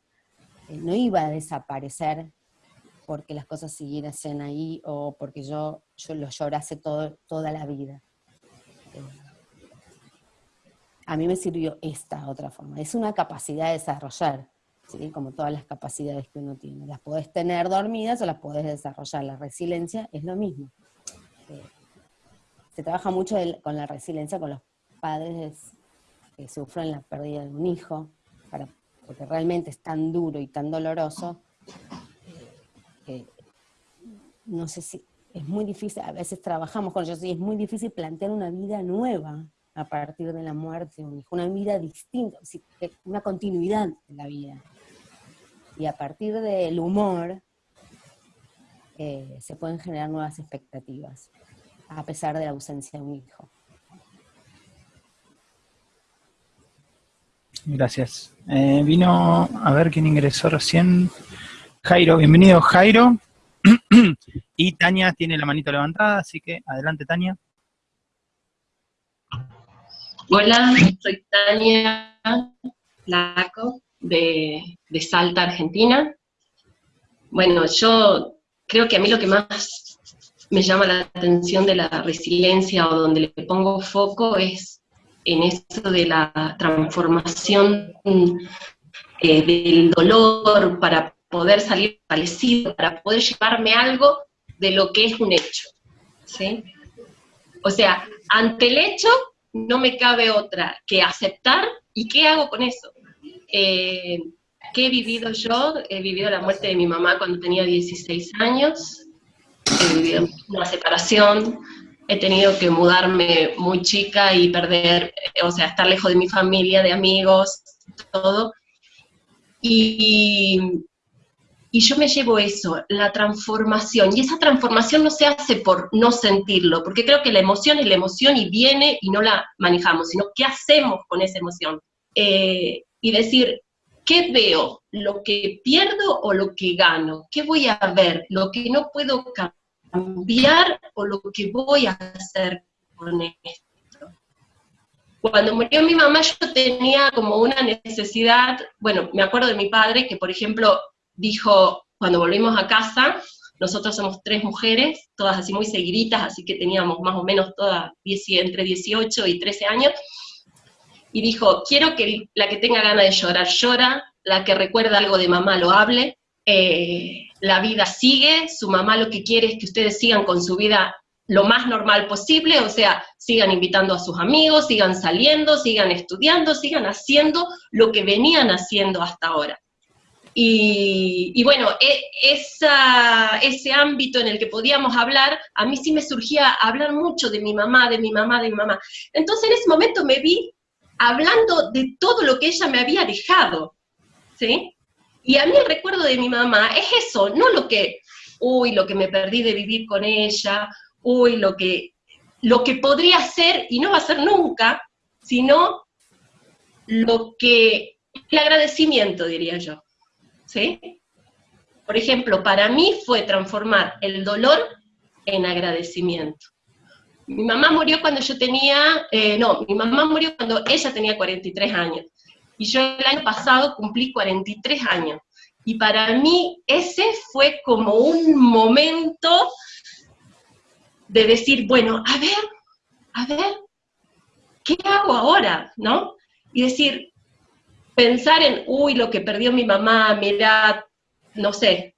eh, no iba a desaparecer porque las cosas siguiesen ahí o porque yo, yo lo llorase todo, toda la vida. Eh, a mí me sirvió esta otra forma. Es una capacidad de desarrollar, como todas las capacidades que uno tiene. Las podés tener dormidas o las podés desarrollar. La resiliencia es lo mismo se trabaja mucho con la resiliencia con los padres que sufren la pérdida de un hijo, porque realmente es tan duro y tan doloroso que no sé si es muy difícil, a veces trabajamos con ellos y es muy difícil plantear una vida nueva a partir de la muerte de un hijo, una vida distinta, una continuidad de la vida. Y a partir del humor eh, se pueden generar nuevas expectativas a pesar de la ausencia de un hijo. Gracias. Eh, vino a ver quién ingresó recién. Jairo, bienvenido Jairo. (clears throat) y Tania tiene la manito levantada, así que adelante Tania. Hola, soy Tania Laco de, de Salta, Argentina. Bueno, yo creo que a mí lo que más me llama la atención de la resiliencia o donde le pongo foco es en eso de la transformación eh, del dolor para poder salir fortalecido, para poder llevarme algo de lo que es un hecho. ¿sí? O sea, ante el hecho no me cabe otra que aceptar y qué hago con eso. Eh, ¿Qué he vivido yo? He vivido la muerte de mi mamá cuando tenía 16 años, he vivido una separación, he tenido que mudarme muy chica y perder, eh, o sea, estar lejos de mi familia, de amigos, todo. Y, y yo me llevo eso, la transformación. Y esa transformación no se hace por no sentirlo, porque creo que la emoción es la emoción y viene y no la manejamos, sino qué hacemos con esa emoción. Eh, y decir, ¿qué veo? ¿Lo que pierdo o lo que gano? ¿Qué voy a ver? ¿Lo que no puedo cambiar o lo que voy a hacer con esto? Cuando murió mi mamá yo tenía como una necesidad, bueno, me acuerdo de mi padre que, por ejemplo, dijo, cuando volvimos a casa, nosotros somos tres mujeres, todas así muy seguiditas, así que teníamos más o menos todas entre 18 y 13 años, y dijo, quiero que la que tenga ganas de llorar, llora, la que recuerda algo de mamá lo hable, eh, la vida sigue, su mamá lo que quiere es que ustedes sigan con su vida lo más normal posible, o sea, sigan invitando a sus amigos, sigan saliendo, sigan estudiando, sigan haciendo lo que venían haciendo hasta ahora. Y, bueno, e, ese ámbito en el que podíamos hablar, a mí sí me surgía hablar mucho de mi mamá, de mi mamá, de mi mamá. Entonces en ese momento me vi hablando de todo lo que ella me había dejado, ¿sí? Y a mí el recuerdo de mi mamá es eso, no lo que, uy, lo que me perdí de vivir con ella, uy, lo que, lo que podría ser y no va a ser nunca, sino lo que, el agradecimiento, diría yo. ¿sí? Por ejemplo, para mí fue transformar el dolor en agradecimiento. Mi mamá murió cuando yo tenía, eh, no, mi mamá murió cuando ella tenía 43 años. Y yo el año pasado cumplí 43 años. Y para mí ese fue como un momento de decir, bueno, a ver, a ver, ¿qué hago ahora? ¿No? Y decir, pensar en, uy, lo que perdió mi mamá, mi edad, no sé,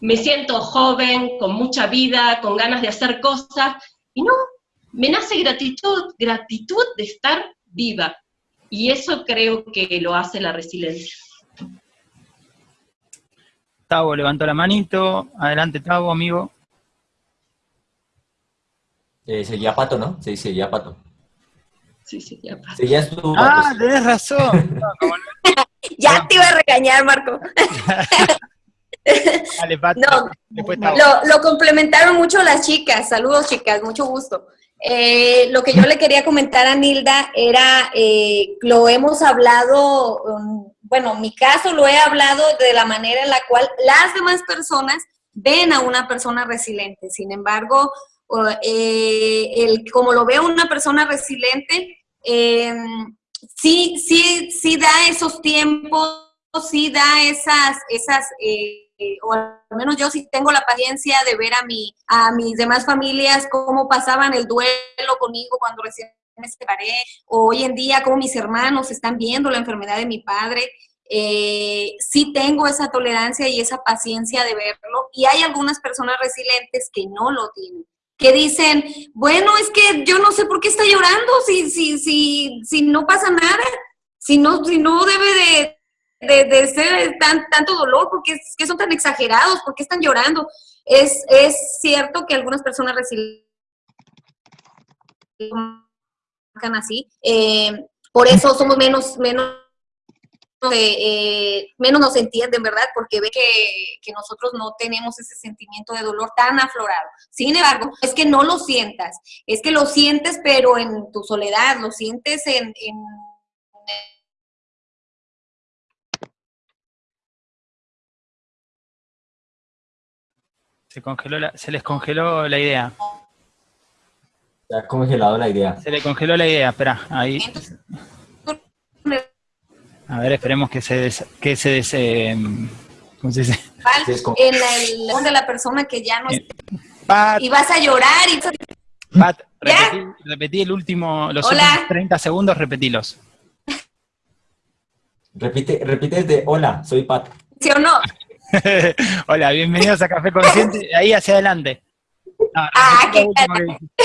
me siento joven, con mucha vida, con ganas de hacer cosas, y no, me nace gratitud, gratitud de estar viva, y eso creo que lo hace la resiliencia. Tavo levantó la manito, adelante Tavo, amigo. Eh, seguía Pato, ¿no? Sí, seguía Pato. Sí, seguía Pato. Seguías tú, Ah, tenés razón. (laughs) ya te iba a regañar, Marco. Dale, Pato. No, Después Tavo. Lo, lo complementaron mucho las chicas. Saludos, chicas, mucho gusto. Eh, lo que yo le quería comentar a Nilda era, eh, lo hemos hablado, um, bueno, mi caso lo he hablado de la manera en la cual las demás personas ven a una persona resiliente. Sin embargo, eh, el, como lo ve una persona resiliente, em, sí, sí, sí da esos tiempos, sí da esas, esas eh, o al menos yo sí tengo la paciencia de ver a, mi, a mis demás familias cómo pasaban el duelo conmigo cuando recién me separé, o hoy en día cómo mis hermanos están viendo la enfermedad de mi padre. Eh, sí tengo esa tolerancia y esa paciencia de verlo, y hay algunas personas resilientes que no lo tienen que dicen, bueno, es que yo no sé por qué está llorando, si, si, si, si no pasa nada, si no, si no debe de, de, ser tan, tanto dolor, porque son tan exagerados, por qué están llorando. Es, es cierto que algunas personas reciben así, eh, por eso somos menos, menos eh, menos nos entienden, ¿verdad? Porque ve que, que, nosotros no tenemos ese sentimiento de dolor tan aflorado. Sin embargo, es que no lo sientas, es que lo sientes pero en tu soledad, lo sientes en... en Se, congeló la- se les congeló la idea. Se ha congelado la idea. Se le congeló la idea, espera, ahí. A ver, esperemos que se des, que se des, eh, ¿cómo se dice? En el de la persona que ya no Eh. Pat, Y vas a llorar y Pat, ¿Ya? repetí, repetí el último, los Hola. últimos 30 segundos, repetilos. Repite, repite desde, hola, soy Pat. ¿sí o no? Hola, bienvenidos a Café Consciente, ahí hacia adelante. No, Ah, qué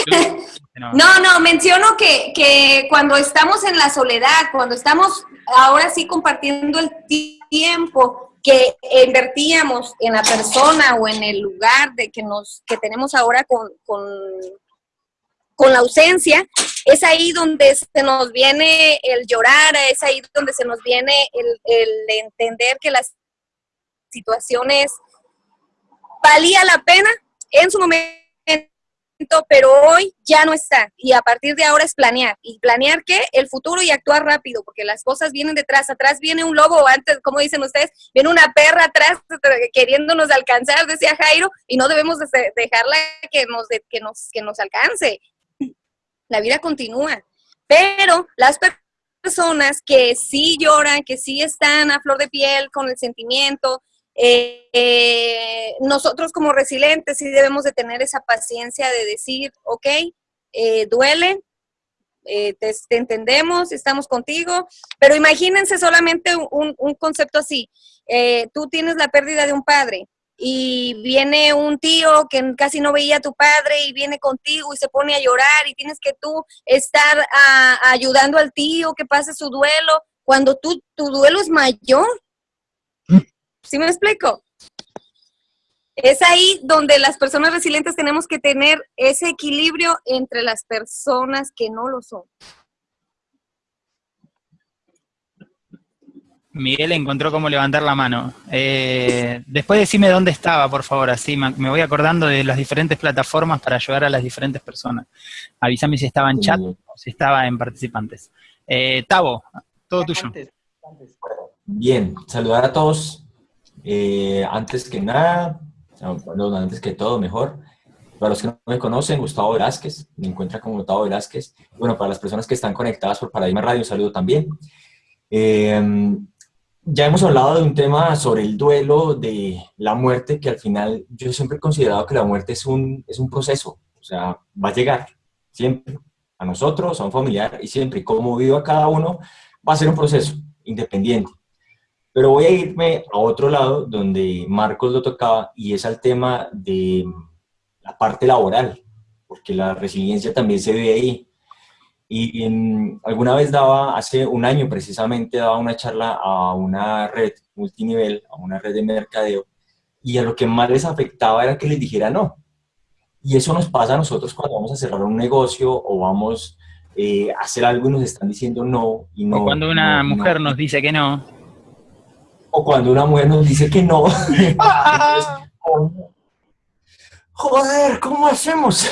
que no. No, no, menciono que, que cuando estamos en la soledad, cuando estamos ahora sí compartiendo el ti- tiempo que invertíamos en la persona o en el lugar de que nos que tenemos ahora con, con, con la ausencia, es ahí donde se nos viene el llorar, es ahí donde se nos viene el, el entender que las situaciones valía la pena en su momento pero hoy ya no está. Y a partir de ahora es planear. ¿Y planear qué? El futuro y actuar rápido, porque las cosas vienen detrás. Atrás viene un lobo, antes, como dicen ustedes, viene una perra atrás (laughs) queriéndonos alcanzar, decía Jairo, y no debemos de- dejarla que nos, que nos, que nos alcance. La vida continúa. Pero las per- personas que sí lloran, que sí están a flor de piel con el sentimiento, eh, eh, nosotros como resilientes sí debemos de tener esa paciencia de decir, ok, eh, duele, eh, te, te entendemos, estamos contigo, pero imagínense solamente un, un concepto así, eh, tú tienes la pérdida de un padre y viene un tío que casi no veía a tu padre y viene contigo y se pone a llorar y tienes que tú estar ah, ayudando al tío que pase su duelo, cuando tú, tu duelo es mayor. ¿Sí me explico? Es ahí donde las personas resilientes tenemos que tener ese equilibrio entre las personas que no lo son. Miguel encontró cómo levantar la mano. Eh, después decime dónde estaba, por favor, así me voy acordando de las diferentes plataformas para ayudar a las diferentes personas. Avísame si estaba en chat o si estaba en participantes. Eh, Tavo, todo tuyo. Bien, saludar a todos. Eh, antes que nada, perdón, antes que todo, mejor. Para los que no me conocen, Gustavo Velázquez, me encuentra como Gustavo Velázquez. Bueno, para las personas que están conectadas por Paradigma Radio, un saludo también. Eh, ya hemos hablado de un tema sobre el duelo, de la muerte, que al final yo siempre he considerado que la muerte es un, es un proceso, o sea, va a llegar siempre a nosotros, a un familiar, y siempre, como viva cada uno, va a ser un proceso independiente. Pero voy a irme a otro lado donde Marcos lo tocaba y es al tema de la parte laboral, porque la resiliencia también se ve ahí. Y en- alguna vez daba, hace un año precisamente, daba una charla a una red multinivel, a una red de mercadeo, y a lo que más les afectaba era que les dijera no. Y eso nos pasa a nosotros cuando vamos a cerrar un negocio o vamos eh, a hacer algo y nos están diciendo no. Y no o cuando una no, no. mujer nos dice que no. O cuando una mujer nos dice que no. (laughs) Joder, ¿cómo hacemos?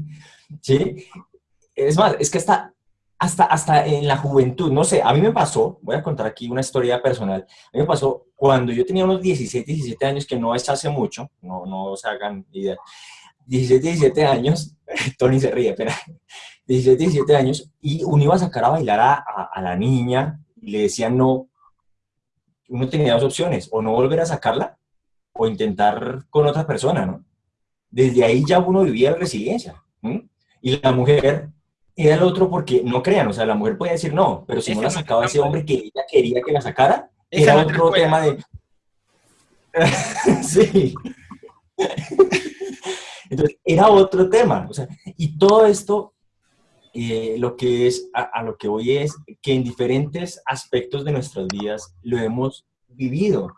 (laughs) ¿Sí? Es más, es que hasta, hasta, hasta en la juventud, no sé, a mí me pasó, voy a contar aquí una historia personal, a mí me pasó cuando yo tenía unos 17, 17 años, que no es hace mucho, no, no se hagan idea, 17, 17 años, (laughs) Tony se ríe, pero 17, 17 años, y uno iba a sacar a bailar a, a- a la niña, y le decían no, uno tenía dos opciones, o no volver a sacarla, o intentar con otra persona, ¿no? Desde ahí ya uno vivía la resiliencia, ¿m? y la mujer era el otro porque, no crean, o sea, la mujer podía decir no, pero si Esa no la sacaba ese hombre que ella quería que la sacara, era otro escuela. tema de... (laughs) sí. (laughs) Entonces, era otro tema. O sea, y todo esto, eh, lo que es, a, lo que voy es que en diferentes aspectos de nuestras vidas lo hemos vivido.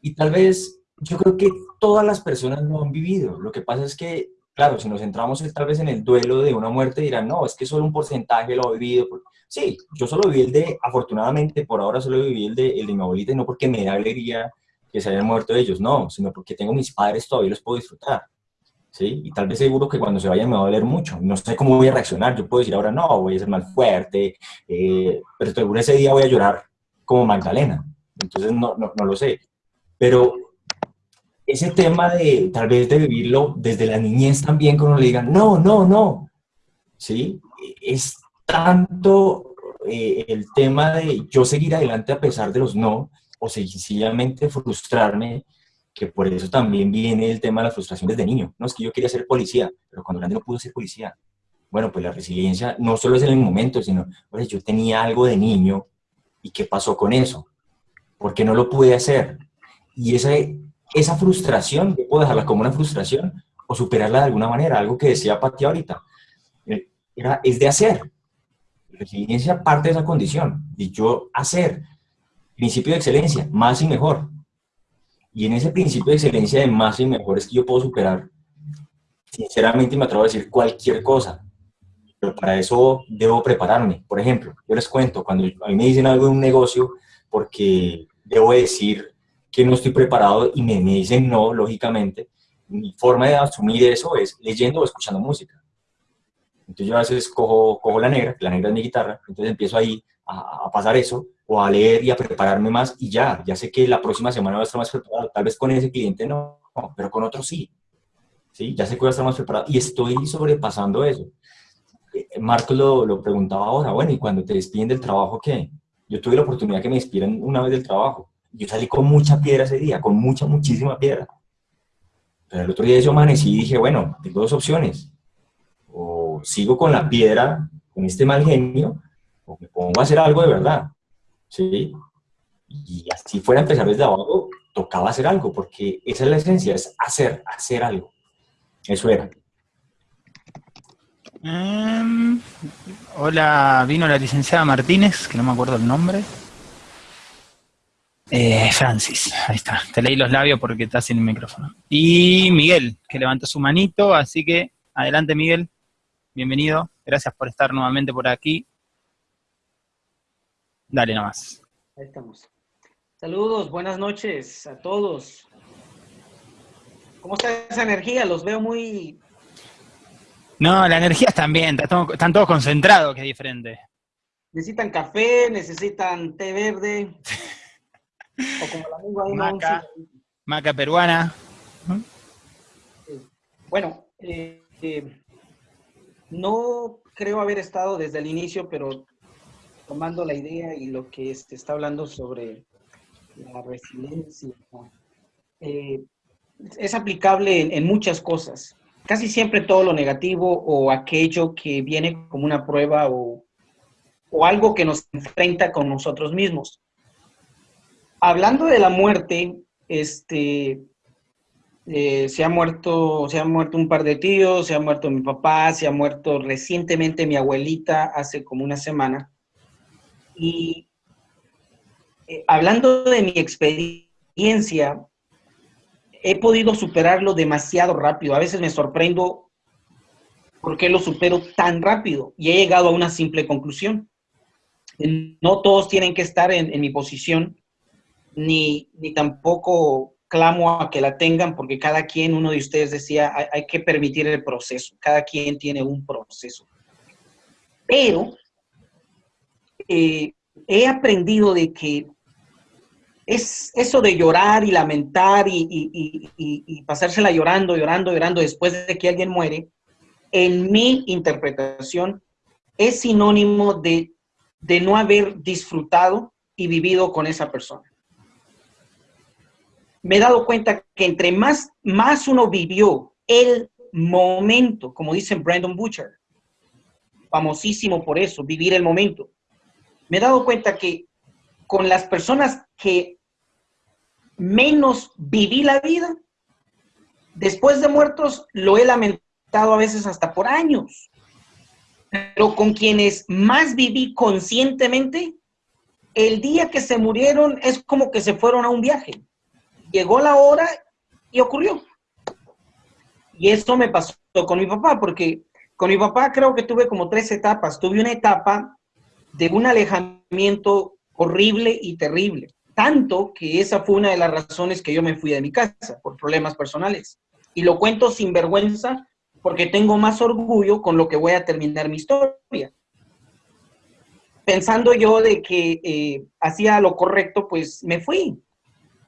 Y tal vez, yo creo que todas las personas lo han vivido. Lo que pasa es que, claro, si nos centramos en- tal vez en el duelo de una muerte, dirán, no, es que solo un porcentaje lo ha vivido. Sí, yo solo viví el de, afortunadamente, por ahora solo viví el de, el de mi abuelita, y no porque me da alegría que se hayan muerto ellos, no, sino porque tengo mis padres, todavía los puedo disfrutar. ¿Sí? Y tal vez seguro que cuando se vayan me va a doler mucho. No sé cómo voy a reaccionar. Yo puedo decir ahora, no, voy a ser más fuerte, eh, pero seguro ese día voy a llorar como Magdalena. Entonces no, no, no lo sé. Pero ese tema de tal vez de vivirlo desde la niñez también, cuando le digan, no, no, no, ¿sí? Es tanto eh, el tema de yo seguir adelante a pesar de los no, o sencillamente frustrarme, que por eso también viene el tema de la frustración desde niño. No, es que yo quería ser policía, pero cuando grande no pude ser policía. Bueno, pues la resiliencia no solo es en el momento, sino, pues yo tenía algo de niño, ¿y qué pasó con eso? ¿Por qué no lo pude hacer? Y esa, esa frustración, yo puedo dejarla como una frustración o superarla de alguna manera, algo que decía Pati ahorita, eh, era, es de hacer. resiliencia parte de esa condición, y yo hacer. Principio de excelencia, más y mejor. Y en ese principio de excelencia de más y mejor es que yo puedo superar, sinceramente me atrevo a decir cualquier cosa, pero para eso debo prepararme. Por ejemplo, yo les cuento, cuando a mí me dicen algo de un negocio, porque debo decir que no estoy preparado y me, me dicen no, lógicamente, mi forma de asumir eso es leyendo o escuchando música. Entonces yo a veces cojo, cojo la negra, la negra es mi guitarra, entonces empiezo ahí a, a, pasar eso, o a leer y a prepararme más, y ya, ya sé que la próxima semana voy a estar más preparado. Tal vez con ese cliente no, pero con otro sí. ¿Sí? Ya sé que voy a estar más preparado y estoy sobrepasando eso. Eh, Marcos lo, lo preguntaba ahora, bueno, ¿y cuando te despiden del trabajo qué? Yo tuve la oportunidad que me despidieran una vez del trabajo. Yo salí con mucha piedra ese día, con mucha, muchísima piedra. Pero el otro día yo amanecí y dije, bueno, tengo dos opciones. O sigo con la piedra, con este mal genio, o me pongo a hacer algo de verdad. ¿Sí? Y así fuera a empezar desde abajo, tocaba hacer algo, porque esa es la esencia, es hacer, hacer algo. Eso era. Um, hola, vino la licenciada Martínez, que no me acuerdo el nombre. Eh, Francis, ahí está. Te leí los labios porque estás sin el micrófono. Y Miguel, que levantó su manito, así que adelante Miguel, bienvenido. Gracias por estar nuevamente por aquí. Dale nomás. Ahí estamos. Saludos, buenas noches a todos. ¿Cómo está esa energía? Los veo muy... No, la energía está bien, están todos concentrados, que es diferente. ¿Necesitan café? ¿Necesitan té verde? (laughs) o como la amigo ahí maca, maca peruana. Bueno, eh, eh, no creo haber estado desde el inicio, pero tomando la idea y lo que está hablando sobre la resiliencia, eh, es aplicable en, muchas cosas. Casi siempre todo lo negativo o aquello que viene como una prueba o, o algo que nos enfrenta con nosotros mismos. Hablando de la muerte, este, eh, se ha muerto, se ha muerto un par de tíos, se ha muerto mi papá, se ha muerto recientemente mi abuelita hace como una semana. Y eh, hablando de mi experiencia, he podido superarlo demasiado rápido. A veces me sorprendo por qué lo supero tan rápido y he llegado a una simple conclusión. No todos tienen que estar en, mi posición, ni, ni, tampoco clamo a que la tengan, porque cada quien, uno de ustedes decía, hay que permitir el proceso. Cada quien tiene un proceso. Pero eh, he aprendido de que es eso de llorar y lamentar y, pasársela llorando, llorando, llorando después de que alguien muere, en mi interpretación es sinónimo de, no haber disfrutado y vivido con esa persona. Me he dado cuenta que entre más, más uno vivió el momento, como dice Brandon Butcher, famosísimo por eso, vivir el momento, me he dado cuenta que con las personas que menos viví la vida, después de muertos lo he lamentado a veces hasta por años. Pero con quienes más viví conscientemente, el día que se murieron es como que se fueron a un viaje. Llegó la hora y ocurrió. Y esto me pasó con mi papá, porque con mi papá creo que tuve como tres etapas. Tuve una etapa de un alejamiento horrible y terrible. Tanto que esa fue una de las razones que yo me fui de mi casa, por problemas personales. Y lo cuento sin vergüenza porque tengo más orgullo con lo que voy a terminar mi historia. Pensando yo de que eh, hacía lo correcto, pues me fui.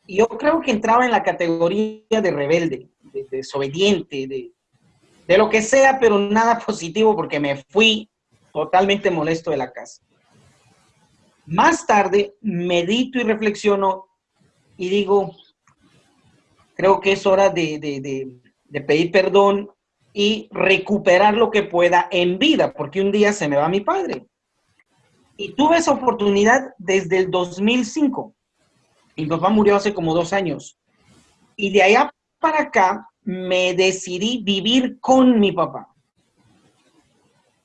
yo creo que entraba en la categoría de rebelde, de, desobediente, de, de lo que sea, pero nada (laughs) positivo porque me fui totalmente molesto de la casa. Más tarde medito y reflexiono y digo, creo que es hora de, pedir perdón y recuperar lo que pueda en vida, porque un día se me va mi padre. Y tuve esa oportunidad desde el 2005. Mi papá murió hace como dos años. Y de allá para acá me decidí vivir con mi papá.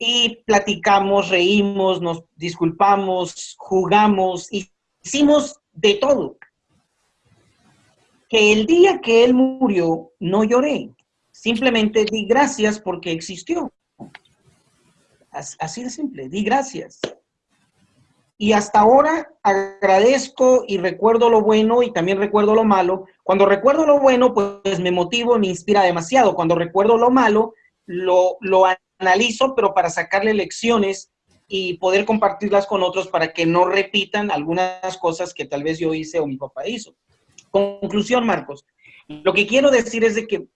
Y platicamos, reímos, nos disculpamos, jugamos, hicimos de todo que el día que él murió no lloré, simplemente di gracias porque existió. Así de simple, di gracias. Y hasta ahora agradezco y recuerdo lo bueno y también recuerdo lo malo. Cuando recuerdo lo bueno, pues me motivo, me inspira demasiado. Cuando recuerdo lo malo, lo, lo analizo, pero para sacarle lecciones y poder compartirlas con otros para que no repitan algunas cosas que tal vez yo hice o mi papá hizo. Conclusión, Marcos. Lo que quiero decir es de que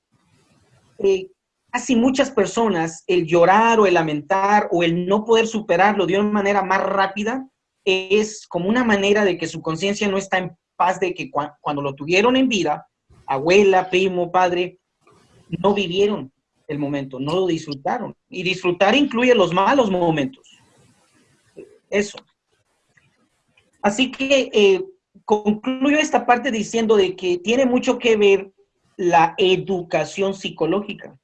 eh, casi muchas personas el llorar o el lamentar o el no poder superarlo de una manera más rápida es como una manera de que su conciencia no está en paz de que cuando lo tuvieron en vida, abuela, primo, padre, no vivieron el momento, no lo disfrutaron. Y disfrutar incluye los malos momentos. Eso. Así que eh, concluyo esta parte diciendo de que tiene mucho que ver la educación psicológica.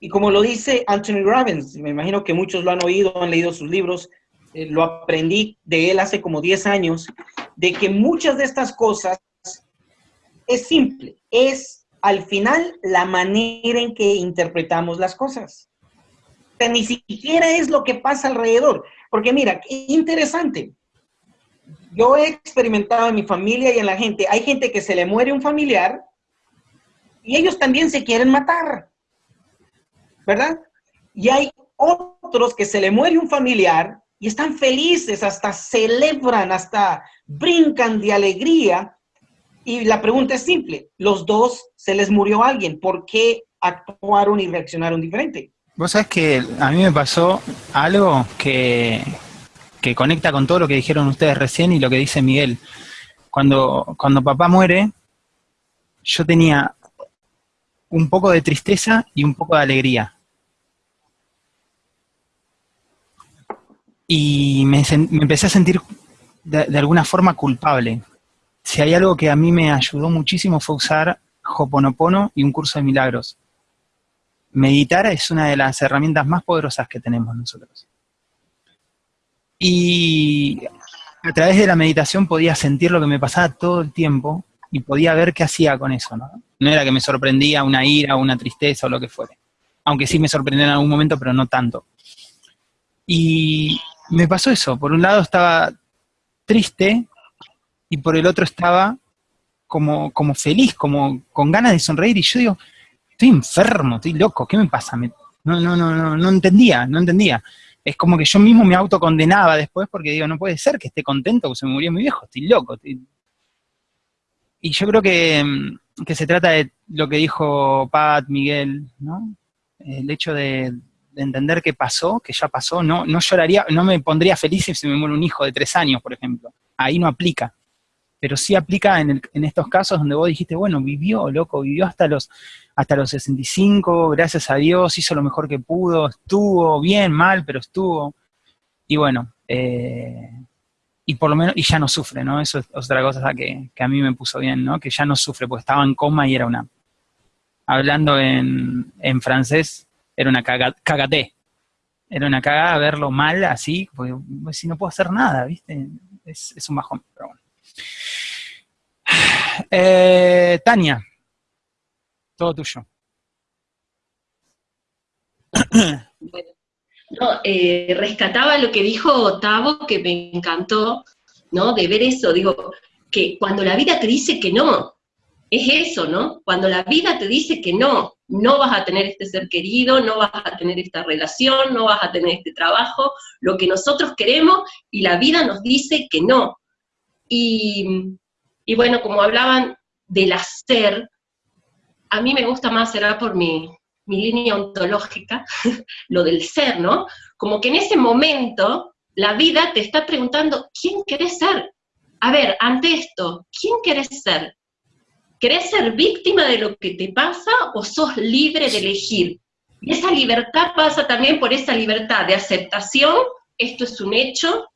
Y como lo dice Anthony Robbins, me imagino que muchos lo han oído, han leído sus libros, eh, lo aprendí de él hace como 10 años, de que muchas de estas cosas es simple, es al final la manera en que interpretamos las cosas. ni siquiera es lo que pasa alrededor. Porque mira, interesante yo he experimentado en mi familia y en la gente, hay gente que se le muere un familiar y ellos también se quieren matar, ¿verdad? Y hay otros que se le muere un familiar y están felices, hasta celebran, hasta brincan de alegría. Y la pregunta es simple, los dos se les murió alguien, ¿por qué actuaron y reaccionaron diferente? Vos sabés que a mí me pasó algo que, que conecta con todo lo que dijeron ustedes recién y lo que dice Miguel. Cuando, cuando papá muere, yo tenía un poco de tristeza y un poco de alegría. Y me, empecé a sentir de, alguna forma culpable. Si hay algo que a mí me ayudó muchísimo fue usar Hoponopono y un curso de milagros. Meditar es una de las herramientas más poderosas que tenemos nosotros. Y a través de la meditación podía sentir lo que me pasaba todo el tiempo y podía ver qué hacía con eso, ¿no? Era que me sorprendía una ira, una tristeza o lo que fuere. Aunque sí me sorprendió en algún momento, pero no tanto. Y me pasó eso. Por un lado estaba triste y por el otro estaba como, como feliz, como con ganas de sonreír. Y yo digo, estoy enfermo, estoy loco, ¿qué me pasa? no, no, no, no, no entendía, no entendía es como que yo mismo me autocondenaba después porque digo, no puede ser que esté contento porque se me murió mi viejo, estoy loco. Y yo creo mm, que, se trata de lo que dijo Pat, Miguel, ¿no? El hecho de, entender que pasó, que ya pasó, no, no lloraría, no me pondría feliz si se me muere un hijo de tres años, por ejemplo. Ahí no aplica. Pero sí aplica en, en estos casos donde vos dijiste, bueno, vivió, loco, vivió hasta los hasta los 65, gracias a Dios, hizo lo mejor que pudo, estuvo bien, mal, pero estuvo. Y bueno, eh, y por lo menos, y ya no sufre, ¿no? Eso es otra cosa que, a mí me puso bien, ¿no? Que ya no sufre, porque estaba en coma y era una, hablando en, francés, era una cagaté. Era una cagada verlo mal así, porque pues, si no puedo hacer nada, ¿viste? Es, un bajón, pero bueno. Eh, Tania, todo tuyo. no, eh, rescataba lo que dijo Tavo, que me encantó, ¿no? De ver eso, digo, que cuando la vida te dice que no, es eso, ¿no? Cuando la vida te dice que no, no vas a tener este ser querido, no vas a tener esta relación, no vas a tener este trabajo, lo que nosotros queremos y la vida nos dice que no. Y Y bueno, como hablaban del hacer, a mí me gusta más, será por mi, mi línea ontológica, (laughs) lo del ser, ¿no? Como que en ese momento la vida te está preguntando, ¿quién querés ser? A ver, ante esto, ¿quién querés ser? ¿Querés ser víctima de lo que te pasa o sos libre de elegir? Y esa libertad pasa también por esa libertad de aceptación, esto es un hecho,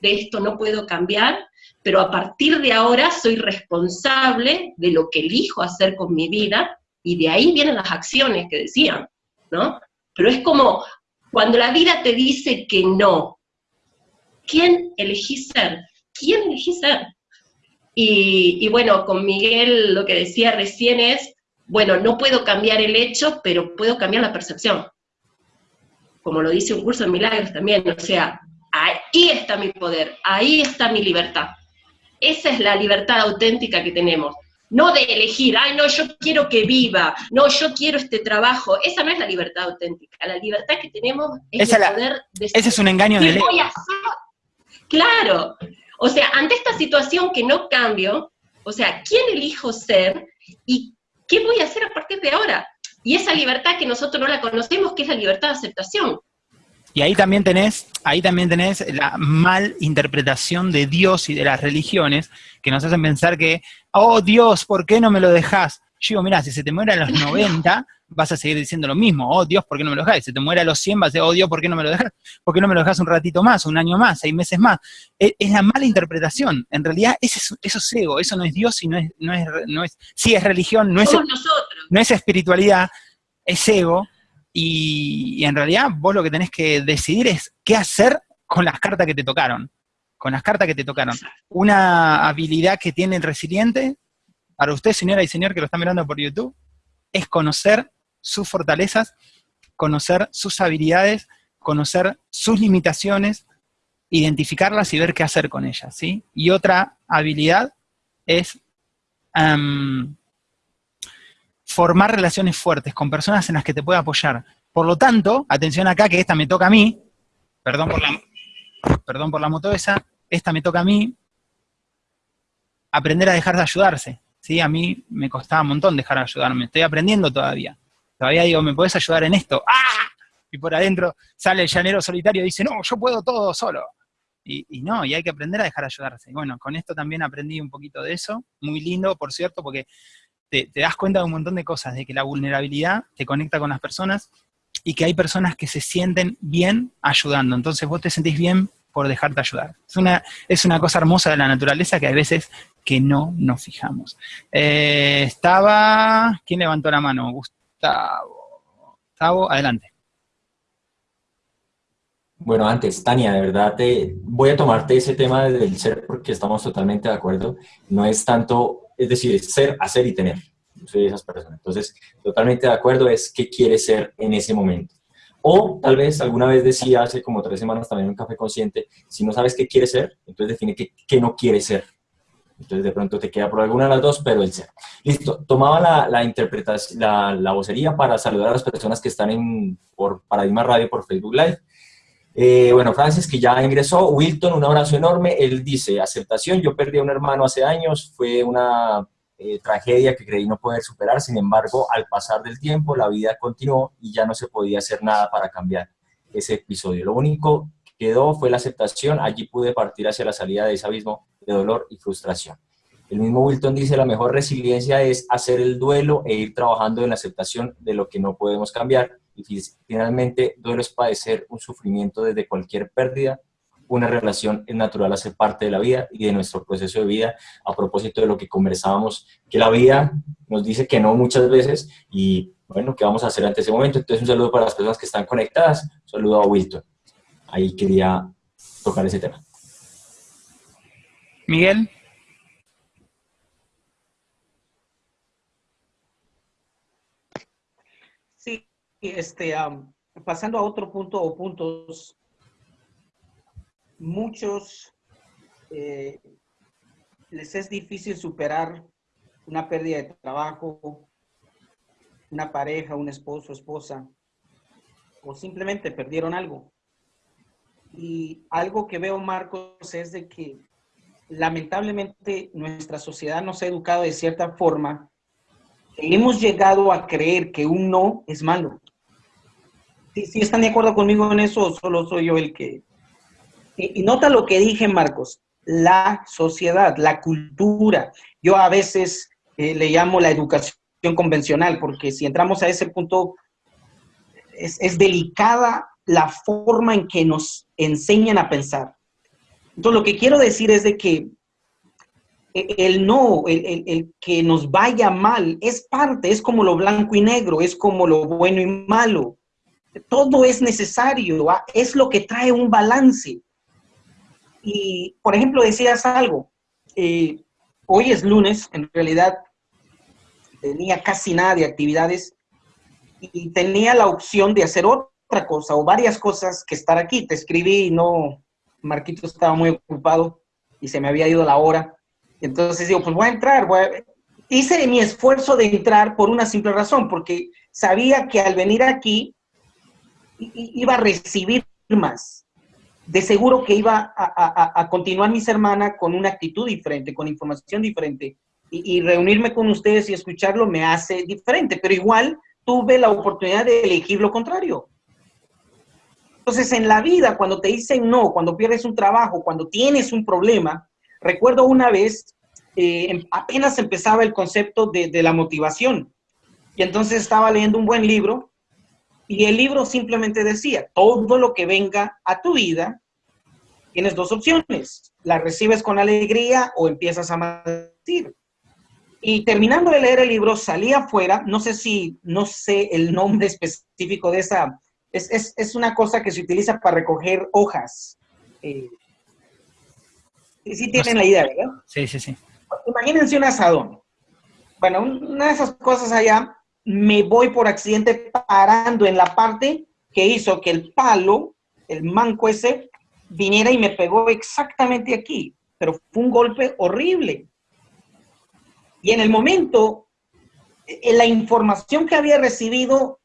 de esto no puedo cambiar, pero a partir de ahora soy responsable de lo que elijo hacer con mi vida, y de ahí vienen las acciones que decían, ¿no? Pero es como cuando la vida te dice que no, ¿quién elegí ser? ¿Quién elegí ser? Y, y bueno, con Miguel lo que decía recién es, bueno, no puedo cambiar el hecho, pero puedo cambiar la percepción. Como lo dice un curso de milagros también, o sea, ahí está mi poder, ahí está mi libertad. Esa es la libertad auténtica que tenemos. No de elegir, ay, no, yo quiero que viva, no, yo quiero este trabajo. Esa no es la libertad auténtica. La libertad que tenemos es el poder Ese es un engaño de voy Claro. O sea, ante esta situación que no cambio, o sea, ¿quién elijo ser y qué voy a hacer a partir de ahora? Y esa libertad que nosotros no la conocemos, que es la libertad de aceptación. Y ahí también tenés, ahí también tenés la mal interpretación de Dios y de las religiones que nos hacen pensar que, oh Dios, ¿por qué no me lo dejas? Yo digo, mira, si se te muere a los 90, vas a seguir diciendo lo mismo, oh Dios, ¿por qué no me lo dejas? Si se te muere a los 100, vas a decir, oh Dios, ¿por qué no me lo dejas? ¿Por qué no me lo dejas un ratito más, un año más, seis meses más? Es, la mala interpretación. En realidad, eso es ego, eso no es Dios y no es, no es, no es sí es religión, no es, no es espiritualidad, es ego, y, en realidad vos lo que tenés que decidir es qué hacer con las cartas que te tocaron. Con las cartas que te tocaron. Una habilidad que tiene el resiliente, para usted, señora y señor que lo está mirando por YouTube, es conocer sus fortalezas, conocer sus habilidades, conocer sus limitaciones, identificarlas y ver qué hacer con ellas, ¿sí? Y otra habilidad es em, formar relaciones fuertes con personas en las que te pueda apoyar. Por lo tanto, atención acá, que esta me toca a mí, perdón por la, perdón por la moto esa, esta me toca a mí, aprender a dejar de ayudarse. ¿sí? A mí me costaba un montón dejar de ayudarme, estoy aprendiendo todavía. Todavía digo, ¿me puedes ayudar en esto? ¡Ah! Y por adentro sale el llanero solitario y dice, no, yo puedo todo solo. Y, y, no, y hay que aprender a dejar de ayudarse. Y bueno, con esto también aprendí un poquito de eso, muy lindo, por cierto, porque te, das cuenta de un montón de cosas, de que la vulnerabilidad te conecta con las personas y que hay personas que se sienten bien ayudando. Entonces vos te sentís bien por dejarte ayudar. Es una, es una cosa hermosa de la naturaleza que hay veces que no nos fijamos. Eh, estaba... ¿Quién levantó la mano? Gustavo. Gustavo, adelante. Bueno, antes, Tania, de verdad te voy a tomarte ese tema del ser porque estamos totalmente de acuerdo. No es tanto es decir, ser, hacer y tener. soy de esas personas. Entonces, totalmente de acuerdo es qué quiere ser en ese momento. O tal vez alguna vez decía hace como tres semanas también en un café consciente, si no sabes qué quiere ser, entonces define qué, no quiere ser. Entonces de pronto te queda por alguna de las dos, pero el ser. Listo, tomaba la, interpretación, la vocería para saludar a las personas que están en, por Paradigma Radio, por Facebook Live. Eh, bueno, Francis, que ya ingresó. Wilton, un abrazo enorme. Él dice, aceptación, yo perdí a un hermano hace años, fue una eh, tragedia que creí no poder superar, sin embargo, al pasar del tiempo, la vida continuó y ya no se podía hacer nada para cambiar ese episodio. Lo único que quedó fue la aceptación, allí pude partir hacia la salida de ese abismo de dolor y frustración. El mismo Wilton dice, la mejor resiliencia es hacer el duelo e ir trabajando en la aceptación de lo que no podemos cambiar y finalmente duelo es padecer un sufrimiento desde cualquier pérdida. Una relación es natural, hace parte de la vida y de nuestro proceso de vida. A propósito de lo que conversábamos, que la vida nos dice que no muchas veces y bueno, ¿qué vamos a hacer ante ese momento? Entonces un saludo para las personas que están conectadas. Un saludo a Wilton. Ahí quería tocar ese tema. Miguel. Este, pasando a otro punto o puntos, muchos eh, les es difícil superar una pérdida de trabajo, una pareja, un esposo, esposa, o simplemente perdieron algo. Y algo que veo, Marcos, es de que lamentablemente nuestra sociedad nos ha educado de cierta forma hemos llegado a creer que un no es malo. Si están de acuerdo conmigo en eso solo soy yo el que... Y, nota lo que dije, Marcos, la sociedad, la cultura. Yo a veces eh, le llamo la educación convencional, porque si entramos a ese punto, es, es delicada la forma en que nos enseñan a pensar. Entonces, lo que quiero decir es de que el no, el, el, que nos vaya mal, es parte, es como lo blanco y negro, es como lo bueno y malo. Todo es necesario, es lo que trae un balance. Y, por ejemplo, decías algo, eh, hoy es lunes, en realidad tenía casi nada de actividades y tenía la opción de hacer otra cosa o varias cosas que estar aquí. Te escribí y no, Marquito estaba muy ocupado y se me había ido la hora. Entonces digo, pues voy a entrar. Hice mi esfuerzo de entrar por una simple razón, porque sabía que al venir aquí iba a recibir más. De seguro que iba a, continuar mi semana con una actitud diferente, con información diferente. Y, y reunirme con ustedes y escucharlo me hace diferente, pero igual tuve la oportunidad de elegir lo contrario. Entonces, en la vida, cuando te dicen no, cuando pierdes un trabajo, cuando tienes un problema, recuerdo una vez, eh, em, apenas empezaba el concepto de, de la motivación. Y entonces estaba leyendo un buen libro y el libro simplemente decía, todo lo que venga a tu vida, tienes dos opciones. La recibes con alegría o empiezas a maldecir. Y terminando de leer el libro, salí afuera, no sé si, no sé el nombre específico de esa, es, es, es una cosa que se utiliza para recoger hojas. Eh, sí tienen la idea, ¿verdad? Sí, sí, sí. Imagínense un asadón. Bueno, una de esas cosas allá, me voy por accidente parando en la parte que hizo que el palo, el manco ese, viniera y me pegó exactamente aquí. Pero fue un golpe horrible. Y en el momento, eh, la información que había recibido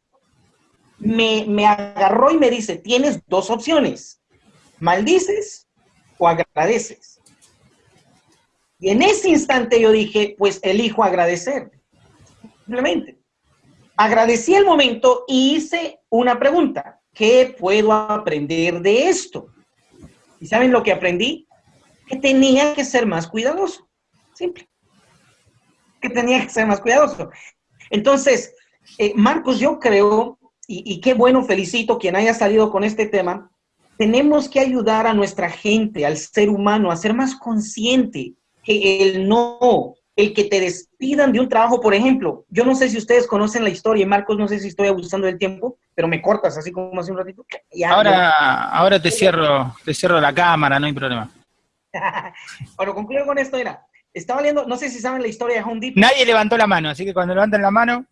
me, me agarró y me dice, tienes dos opciones, maldices o agradeces. Y en ese instante yo dije, pues elijo agradecer. Simplemente. Agradecí el momento y hice una pregunta. ¿Qué puedo aprender de esto? ¿Y saben lo que aprendí? Que tenía que ser más cuidadoso. Simple. Que tenía que ser más cuidadoso. Entonces, eh, Marcos, yo creo, y, y qué bueno, felicito quien haya salido con este tema, tenemos que ayudar a nuestra gente, al ser humano, a ser más consciente que el no, el que te despidan de un trabajo, por ejemplo, yo no sé si ustedes conocen la historia, Marcos, no sé si estoy abusando del tiempo, pero me cortas así como hace un ratito. Ya, ahora, ahora te cierro, te cierro la cámara, no hay problema. (laughs) bueno, concluyo con esto, era, estaba leyendo, no sé si saben la historia de Home Depot. Nadie levantó la mano, así que cuando levanten la mano...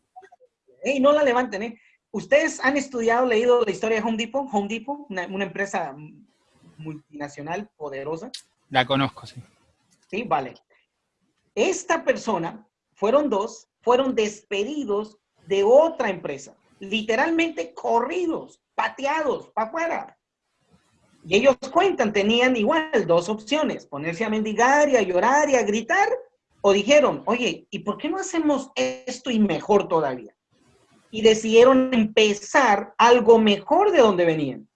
Ey, no la levanten, ¿eh? ¿Ustedes han estudiado, leído la historia de Home Depot? Home Depot, una, una empresa multinacional poderosa. La conozco, sí. Sí, vale. Esta persona, fueron dos, fueron despedidos de otra empresa. Literalmente corridos, pateados, para afuera. Y ellos cuentan, tenían igual dos opciones, ponerse a mendigar y a llorar y a gritar, o dijeron, oye, ¿y por qué no hacemos esto y mejor todavía? Y decidieron empezar algo mejor de donde venían.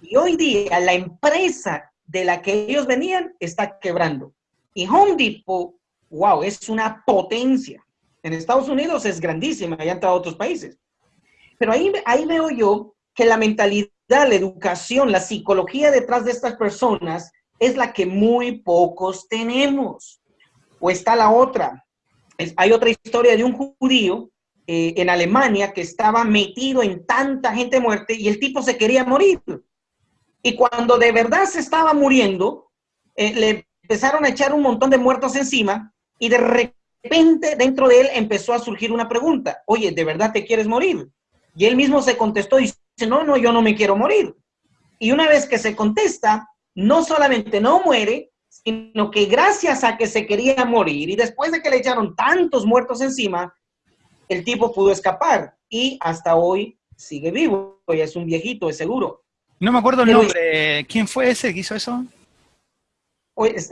Y hoy día la empresa de la que ellos venían está quebrando. Y Home Depot, wow, es una potencia. En Estados Unidos es grandísima, y a otros países. Pero ahí, ahí veo yo que la mentalidad, la educación, la psicología detrás de estas personas es la que muy pocos tenemos. O está la otra. Hay otra historia de un judío eh, en Alemania que estaba metido en tanta gente muerte y el tipo se quería morir. Y cuando de verdad se estaba muriendo, eh, le empezaron a echar un montón de muertos encima y de repente dentro de él empezó a surgir una pregunta. Oye, ¿de verdad te quieres morir? Y él mismo se contestó y dice, no, no, yo no me quiero morir. Y una vez que se contesta, no solamente no muere, sino que gracias a que se quería morir y después de que le echaron tantos muertos encima, el tipo pudo escapar y hasta hoy sigue vivo. Y es un viejito, es seguro. No me acuerdo el nombre. ¿Quién fue ese que hizo eso?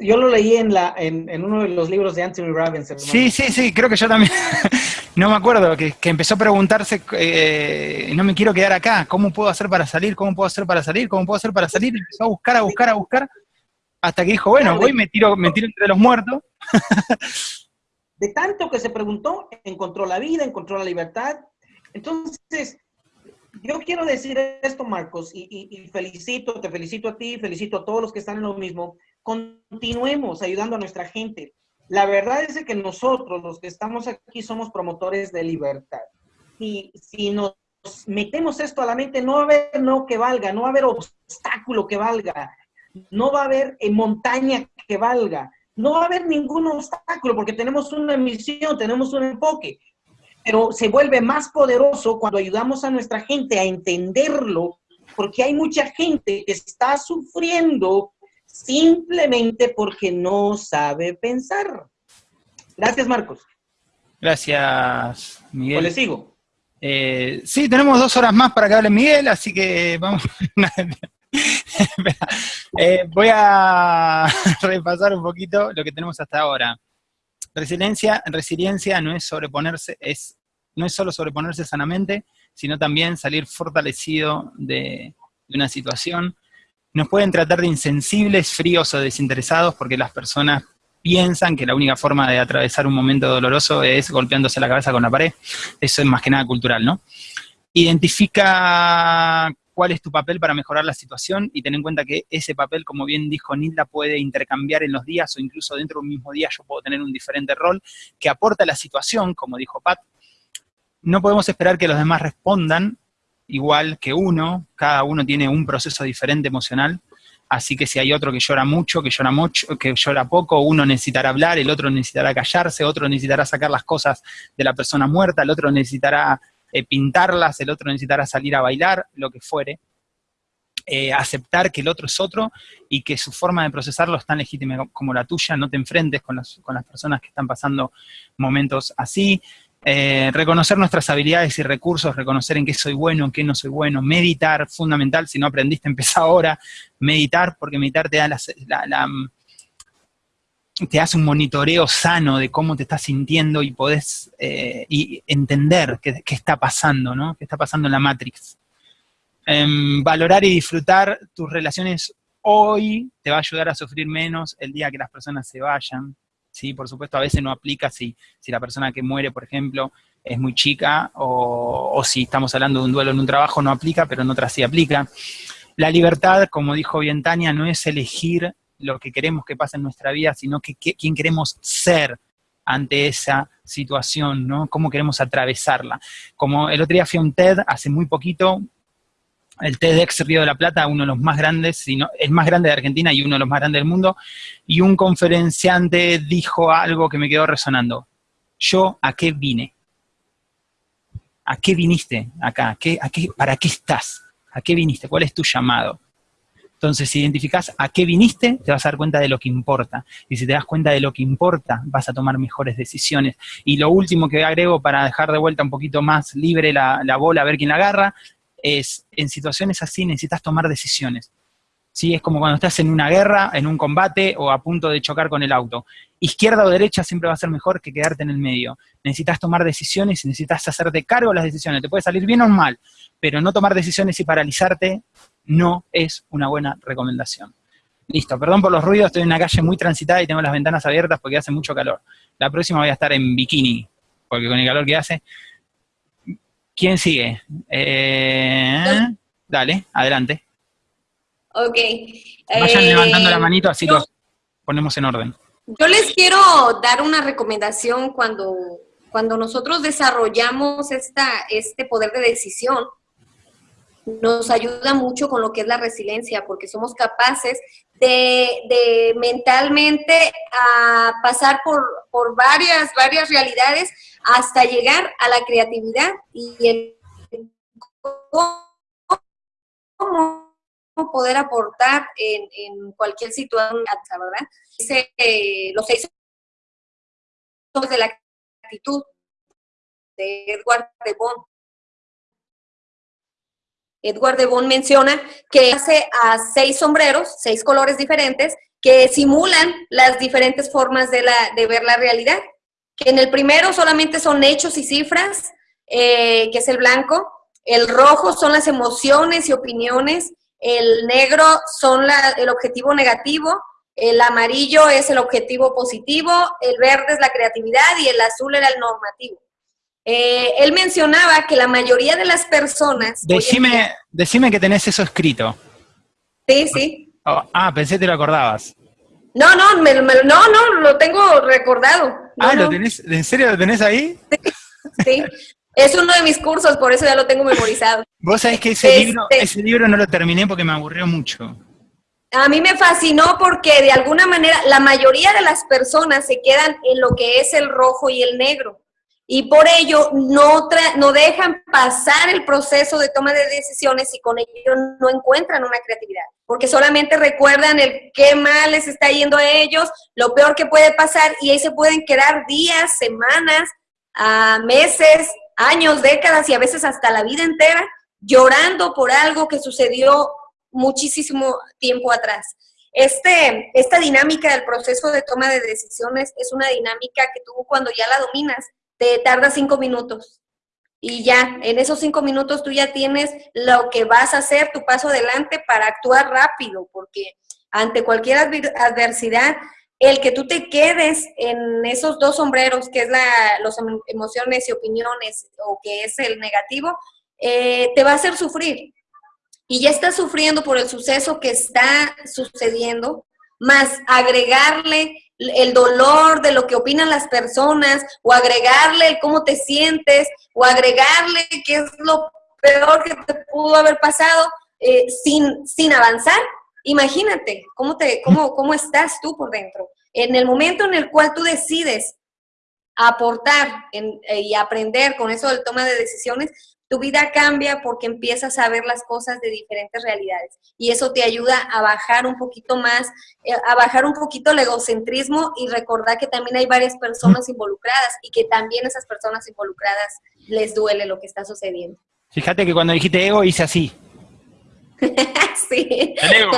Yo lo leí en, la, en, uno de los libros de Anthony Robbins. Sí, sí, sí, creo que yo también. (laughs) no me acuerdo, que, empezó a preguntarse, eh, no me quiero quedar acá, ¿cómo puedo hacer para salir? ¿Cómo puedo hacer para salir? ¿Cómo puedo hacer para salir? Y empezó a buscar, a buscar, a buscar, hasta que dijo, bueno, voy y me tiro, me tiro entre los muertos. (laughs) de tanto que se preguntó, encontró la vida, encontró la libertad. Entonces, yo quiero decir esto, Marcos, y, felicito, te felicito a ti, felicito a todos los que están en lo mismo. Continuemos ayudando a nuestra gente. La verdad es que nosotros, los que estamos aquí, somos promotores de libertad. Y si nos metemos esto a la mente, no va a haber no que valga, no va a haber obstáculo que valga, no va a haber eh, montaña que valga, no va a haber ningún obstáculo porque tenemos una misión, tenemos un enfoque pero se vuelve más poderoso cuando ayudamos a nuestra gente a entenderlo, porque hay mucha gente que está sufriendo simplemente porque no sabe pensar. Gracias, Marcos. Gracias, Miguel. ¿O le sigo? Eh, sí, tenemos dos horas más para que hable Miguel, así que vamos. (laughs) Eh, voy a (laughs) repasar un poquito lo que tenemos hasta ahora. Resiliencia, resiliencia no es sobreponerse, es, no es solo sobreponerse sanamente, sino también salir fortalecido de, una situación. Nos pueden tratar de insensibles, fríos o desinteresados porque las personas piensan que la única forma de atravesar un momento doloroso es golpeándose la cabeza con la pared. Eso es más que nada cultural, ¿no? Identifica cuál es tu papel para mejorar la situación y ten en cuenta que ese papel, como bien dijo Nilda, puede intercambiar en los días o incluso dentro de un mismo día yo puedo tener un diferente rol que aporta a la situación, como dijo Pat. No podemos esperar que los demás respondan igual que uno, cada uno tiene un proceso diferente emocional, así que si hay otro que llora mucho, que llora mucho, que llora poco, uno necesitará hablar, el otro necesitará callarse, otro necesitará sacar las cosas de la persona muerta, el otro necesitará eh, pintarlas, el otro necesitará salir a bailar, lo que fuere. Eh, aceptar que el otro es otro y que su forma de procesarlo es tan legítima como la tuya, no te enfrentes con, con las personas que están pasando momentos así, eh, reconocer nuestras habilidades y recursos, reconocer en qué soy bueno, en qué no soy bueno, meditar, fundamental, si no aprendiste, (laughs) empieza ahora, meditar, porque meditar te da la, te hace un monitoreo sano de cómo te estás sintiendo y podés eh, y entender qué, está pasando, ¿no? Qué está pasando en la Matrix. Em, valorar y disfrutar tus relaciones hoy te va a ayudar a sufrir menos el día que las personas se vayan. ¿Sí? Por supuesto, a veces no aplica si, si la persona que muere, por ejemplo, es muy chica, o, o si estamos hablando de un duelo en un trabajo, no aplica, pero en otras sí aplica. La libertad, como dijo bien Tania, no es elegir lo que queremos que pase en nuestra vida, sino que, quién queremos ser ante esa situación, ¿no? Cómo queremos atravesarla. Como el otro día fui a un TED hace muy poquito, el TEDx Río de la Plata, uno de los más grandes, sino, el más grande de Argentina y uno de los más grandes del mundo, y un conferenciante dijo algo que me quedó resonando. Yo, ¿a qué vine? ¿A qué viniste acá? ¿A qué, ¿Para qué estás? ¿A qué viniste? ¿Cuál es tu llamado? Entonces, si identificás a qué viniste, te vas a dar cuenta de lo que importa. Y si te das cuenta de lo que importa, vas a tomar mejores decisiones. Y lo último que agrego para dejar de vuelta un poquito más libre la, bola, a ver quién la agarra, es en situaciones así necesitas tomar decisiones. ¿Sí? Es como cuando estás en una guerra, en un combate o a punto de chocar con el auto. Izquierda o derecha siempre va a ser mejor que quedarte en el medio. Necesitas tomar decisiones necesitas hacerte cargo de las decisiones. Te puede salir bien o mal, pero no tomar decisiones y paralizarte no es una buena recomendación. Listo, perdón por los ruidos, estoy en una calle muy transitada y tengo las ventanas abiertas porque hace mucho calor. La próxima voy a estar en bikini, porque con el calor que hace. ¿Quién sigue? Eh, dale, adelante. Ok. Vayan eh, levantando la manito así los ponemos en orden. Yo les quiero dar una recomendación cuando, cuando nosotros desarrollamos esta, este poder de decisión nos ayuda mucho con lo que es la resiliencia, porque somos capaces de, mentalmente a pasar por, varias, varias realidades hasta llegar a la creatividad y el cómo poder aportar en, cualquier situación, ¿verdad? Eh, los seis de la actitud de Edward de Bond Edward de Bon menciona que hace a seis sombreros, seis colores diferentes, que simulan las diferentes formas de, la, de ver la realidad. Que en el primero solamente son hechos y cifras, eh, que es el blanco. El rojo son las emociones y opiniones. El negro son el objetivo negativo. El amarillo es el objetivo positivo. El verde es la creatividad y el azul era el normativo. Eh, él mencionaba que la mayoría de las personas... Decime, decime que tenés eso escrito. Sí, sí. Oh, ah, pensé que te lo acordabas. No, no, no, no, lo tengo recordado. ah, ¿lo tenés, ¿en serio lo tenés ahí? Sí, es uno de mis cursos, por eso ya lo tengo memorizado. (laughs) Vos sabés que ese, libro, este ese libro no lo terminé porque me aburrió mucho. A mí me fascinó porque de alguna manera la mayoría de las personas se quedan en lo que es el rojo y el negro y por ello no, no dejan pasar el proceso de toma de decisiones y con ello no encuentran una creatividad, porque solamente recuerdan el qué mal les está yendo a ellos, lo peor que puede pasar y ahí se pueden quedar días, semanas, a meses, años, décadas y a veces hasta la vida entera llorando por algo que sucedió muchísimo tiempo atrás. Este, esta dinámica del proceso de toma de decisiones es una dinámica que tú cuando ya la dominas, te tarda cinco minutos. Y ya, en esos cinco minutos tú ya tienes lo que vas a hacer, tu paso adelante para actuar rápido, porque ante cualquier adversidad, el que tú te quedes en esos dos sombreros, que es la los em, emociones y opiniones, o que es el negativo, eh, te va a hacer sufrir. Y ya estás sufriendo por el suceso que está sucediendo, más agregarle el dolor de lo que opinan las personas, o agregarle el cómo te sientes, o agregarle qué es lo peor que te pudo haber pasado eh, sin, sin avanzar. Imagínate cómo, te, cómo, cómo estás tú por dentro. En el momento en el cual tú decides aportar eh, y aprender con eso del toma de decisiones, tu vida cambia porque empiezas a ver las cosas de diferentes realidades y eso te ayuda a bajar un poquito más, eh, a bajar un poquito el egocentrismo y recordar que también hay varias personas involucradas y que también esas personas involucradas les duele lo que está sucediendo. Fíjate que cuando dijiste ego hice así. (laughs) sí. El ego.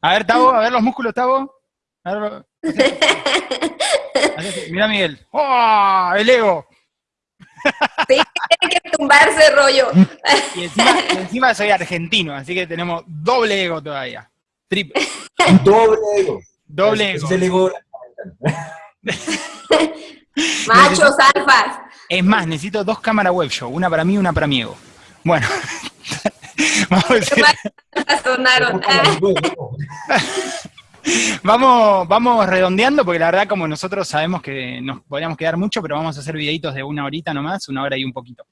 A ver, Tavo, a ver los músculos, Tavo. (laughs) Mira, Miguel. ¡Oh! El ego. (laughs) Sí, tiene que tumbarse rollo. Y encima, soy argentino, así que tenemos doble ego todavía. Triple. (laughs) Doble ego. Doble ego. el ego. (laughs) Machos alfas. Es más, necesito dos cámaras web show, una para mí y una para mi ego. Bueno. Vamos a decir... vamos, vamos redondeando, porque la verdad como nosotros sabemos que nos podríamos quedar mucho, pero vamos a hacer videitos de una horita nomás, una hora y un poquito.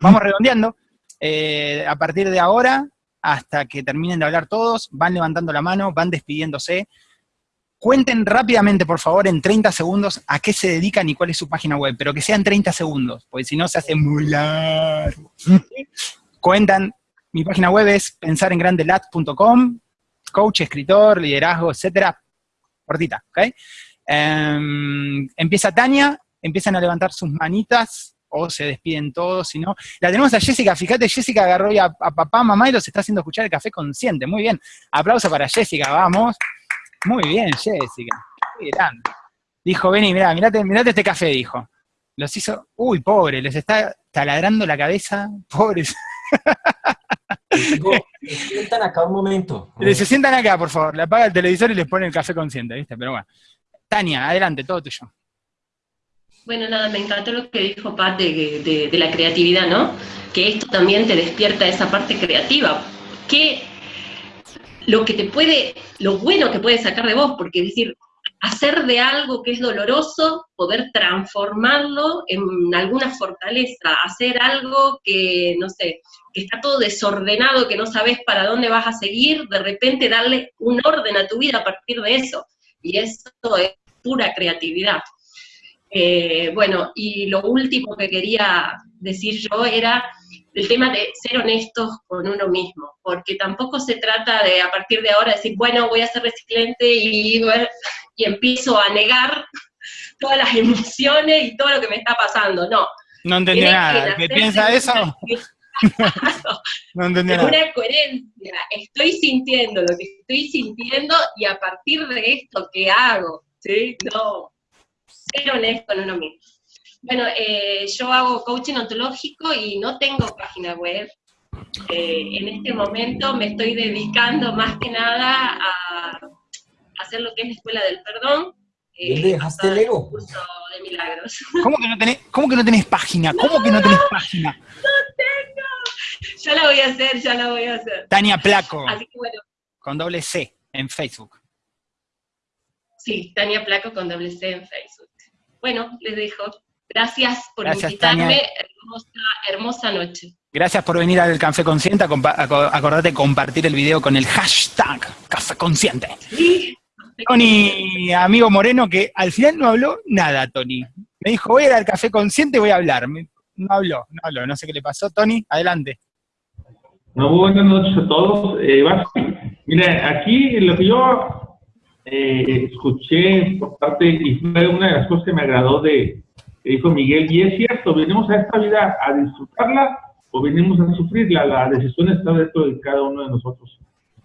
Vamos redondeando. Eh, a partir de ahora, hasta que terminen de hablar todos, van levantando la mano, van despidiéndose. Cuenten rápidamente, por favor, en 30 segundos a qué se dedican y cuál es su página web, pero que sean 30 segundos, porque si no se hace muy largo. (laughs) Cuentan, mi página web es pensarengrandelat.com, coach, escritor, liderazgo, etcétera, cortita, ¿ok? Em, empieza Tania, empiezan a levantar sus manitas, o se despiden todos, si no. La tenemos a Jessica, fíjate, Jessica agarró ya a, papá, mamá y los está haciendo escuchar el café consciente, muy bien. Aplauso para Jessica, vamos. Muy bien, Jessica, muy grande. Dijo, vení, mirá, mirate, mirate este café, dijo. Los hizo, uy, pobre, les está taladrando la cabeza, (laughs) pobres. Se sientan acá un momento. Se sientan acá, por favor. Le apaga el televisor y les pone el café consciente, ¿viste? Pero bueno. Tania, adelante, todo tuyo. Bueno, nada, me encantó lo que dijo Pat de, la creatividad, ¿no? Que esto también te despierta esa parte creativa. Que lo que te puede, lo bueno que puede sacar de vos, porque es decir, hacer de algo que es doloroso, poder transformarlo en alguna fortaleza, hacer algo que, no sé, que está todo desordenado, que no sabes para dónde vas a seguir, de repente darle un orden a tu vida a partir de eso. Y eso es pura creatividad. Eh, bueno, y lo último que quería decir yo era el tema de ser honestos con uno mismo, porque tampoco se trata de a partir de ahora decir, bueno, voy a ser resiliente y, y empiezo a negar todas las (laughs) emociones y todo lo que me está pasando, no. No entendí nada, ¿qué piensa eso? (laughs) No entendí Es nada. una coherencia. Estoy sintiendo lo que estoy sintiendo y a partir de esto, ¿qué hago? ¿Sí? No, ser honesto con uno mismo. Bueno, eh, yo hago coaching ontológico y no tengo página web. Eh, en este momento me estoy dedicando más que nada a hacer lo que es la Escuela del Perdón. eh, ¿Dónde dejaste el ego? curso de milagros. ¿Cómo que no tenés, cómo que no tenés página? ¿Cómo que no tenés página? Ya la voy a hacer, ya la voy a hacer. Tania Placo, Así que bueno, con doble C, en Facebook. sí, Tania Placo con doble C en Facebook. Bueno, les dejo. Gracias por Gracias, invitarme. Hermosa, hermosa noche. Gracias por venir al Café Consciente. Acordate compartir el video con el hashtag Café Consciente. Sí. Tony, amigo Moreno, que al final no habló nada, Tony. Me dijo, voy a ir al Café Consciente y voy a hablar. No habló, no habló. No sé qué le pasó. Tony, adelante. Muy buenas noches a todos. Eh, mira, aquí lo que yo eh, escuché por parte, y fue una de las cosas que me agradó de que dijo Miguel, y es cierto, venimos a esta vida a disfrutarla o venimos a sufrirla. La decisión está dentro de cada uno de nosotros.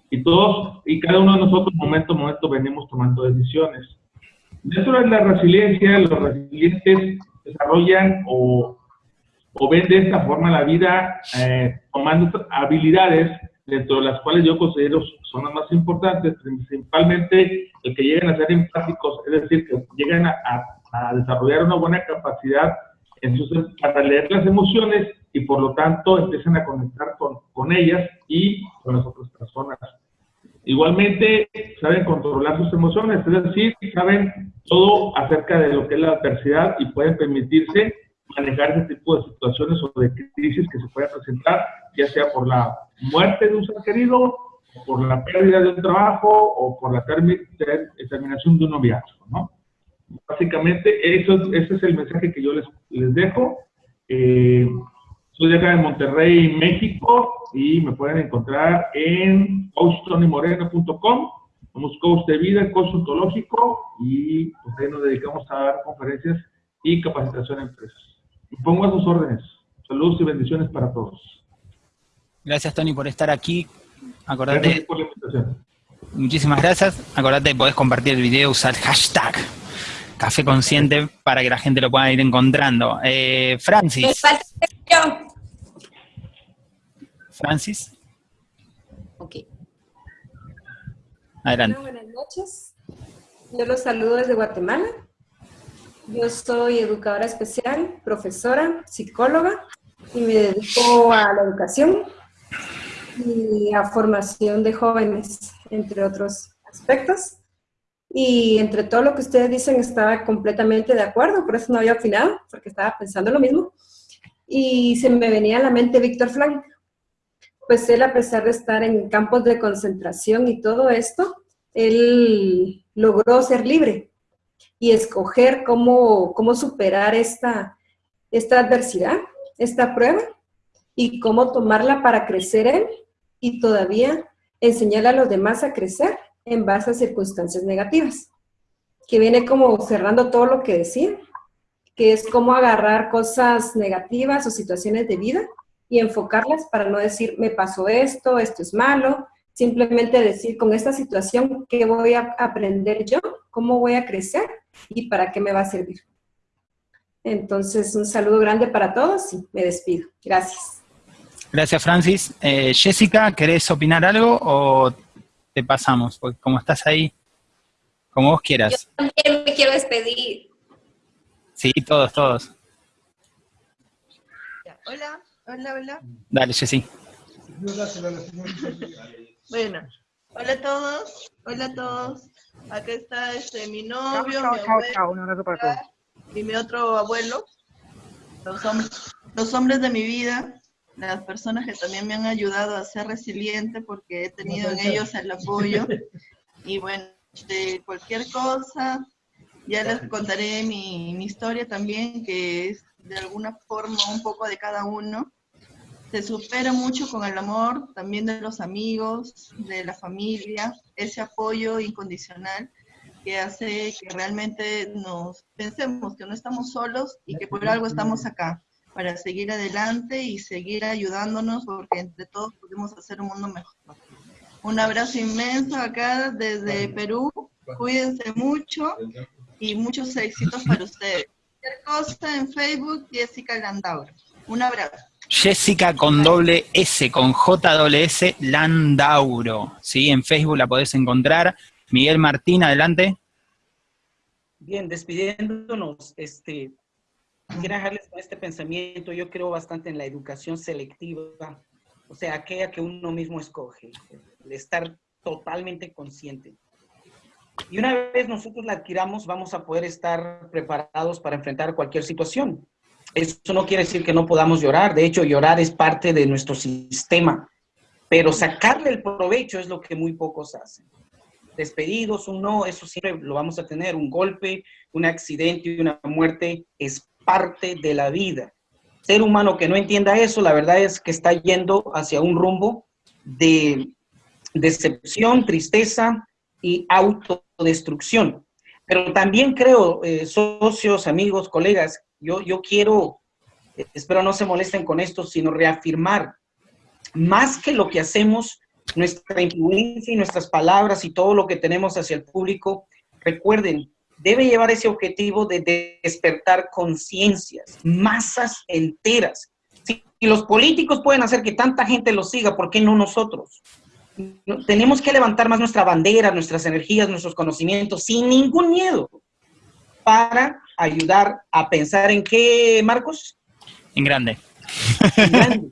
Y todos, y cada uno de nosotros, momento a momento, venimos tomando decisiones. Dentro de la resiliencia, los resilientes desarrollan o o ven de esta forma la vida eh, tomando habilidades dentro de las cuales yo considero son las más importantes, principalmente el que lleguen a ser empáticos, es decir, que lleguen a, a- a desarrollar una buena capacidad para leer las emociones y por lo tanto empiezan a conectar con, con ellas y con las otras personas. Igualmente, saben controlar sus emociones, es decir, saben todo acerca de lo que es la adversidad y pueden permitirse manejar ese tipo de situaciones o de crisis que se puedan presentar, ya sea por la muerte de un ser querido, por la pérdida de un trabajo o por la termi- ter- terminación de un noviazgo, ¿no? Básicamente, eso, ese es el mensaje que yo les, les dejo. Eh, soy de acá de Monterrey, México, y me pueden encontrar en coachtonymoreno.com. Somos coach de vida, coach ontológico, y pues nos dedicamos a dar conferencias y capacitación a empresas. Pongo a sus órdenes. Saludos y bendiciones para todos. Gracias, Tony, por estar aquí. Acordate, Gracias por la invitación. muchísimas gracias. Acordate, podés compartir el video, usar hashtag Café Consciente para que la gente lo pueda ir encontrando. Eh, Francis. Francis, Ok. adelante. Hola, buenas noches. Yo los saludo desde Guatemala. Yo soy educadora especial, profesora, psicóloga y me dedico a la educación y a formación de jóvenes, entre otros aspectos. Y entre todo lo que ustedes dicen estaba completamente de acuerdo, por eso no había opinado, porque estaba pensando lo mismo. Y se me venía a la mente Víctor Frank. Pues él, a pesar de estar en campos de concentración y todo esto, él logró ser libre y escoger cómo, cómo superar esta, esta adversidad, esta prueba, y cómo tomarla para crecer él y todavía enseñarle a los demás a crecer en base a circunstancias negativas, que viene como cerrando todo lo que decía, que es cómo agarrar cosas negativas o situaciones de vida y enfocarlas para no decir, me pasó esto, esto es malo, simplemente decir, con esta situación, ¿qué voy a aprender yo? ¿Cómo voy a crecer? ¿Y para qué me va a servir? Entonces, un saludo grande para todos y me despido. Gracias. Gracias, Francis. Eh, Jessica, ¿querés opinar algo o te pasamos? Porque como estás ahí, como vos quieras. También me quiero despedir. Sí, todos, todos. Hola, hola, hola. Dale, Jessy. Bueno, hola a todos, hola a todos. Acá está este, mi novio, chao, mi chao, abuelo chao. Un abrazo para todos. y mi otro abuelo. Los hombres, los hombres de mi vida, las personas que también me han ayudado a ser resiliente porque he tenido en ellos el apoyo. Y bueno, de cualquier cosa, ya les contaré mi, mi historia también, que es de alguna forma un poco de cada uno. Se supera mucho con el amor también de los amigos, de la familia, ese apoyo incondicional que hace que realmente nos pensemos que no estamos solos y que por algo estamos acá. para seguir adelante y seguir ayudándonos porque entre todos podemos hacer un mundo mejor. Un abrazo inmenso acá desde Perú. Cuídense mucho y muchos éxitos para ustedes. Cualquier cosa en Facebook, Jessica Landauro. Un abrazo. Jessica con doble S, con J S Landauro. ¿sí? En Facebook la podés encontrar. Miguel Martín, adelante. Bien, despidiéndonos, este, quiero dejarles con este pensamiento. Yo creo bastante en la educación selectiva, o sea, aquella que uno mismo escoge, de estar totalmente consciente. Y una vez nosotros la adquiramos, vamos a poder estar preparados para enfrentar cualquier situación. Eso no quiere decir que no podamos llorar. De hecho, llorar es parte de nuestro sistema. Pero sacarle el provecho es lo que muy pocos hacen. Despedidos, un no, eso siempre lo vamos a tener. Un golpe, un accidente una muerte es parte de la vida. Ser humano que no entienda eso, la verdad es que está yendo hacia un rumbo de decepción, tristeza y autodestrucción. Pero también creo, eh, socios, amigos, colegas, yo, yo quiero, eh, espero no se molesten con esto, sino reafirmar más que lo que hacemos, nuestra influencia y nuestras palabras y todo lo que tenemos hacia el público, recuerden, debe llevar ese objetivo de despertar conciencias, masas enteras. Si los políticos pueden hacer que tanta gente los siga, ¿por qué no nosotros? Tenemos que levantar más nuestra bandera, nuestras energías, nuestros conocimientos, sin ningún miedo, para ayudar a pensar en qué, Marcos? En grande. En grande.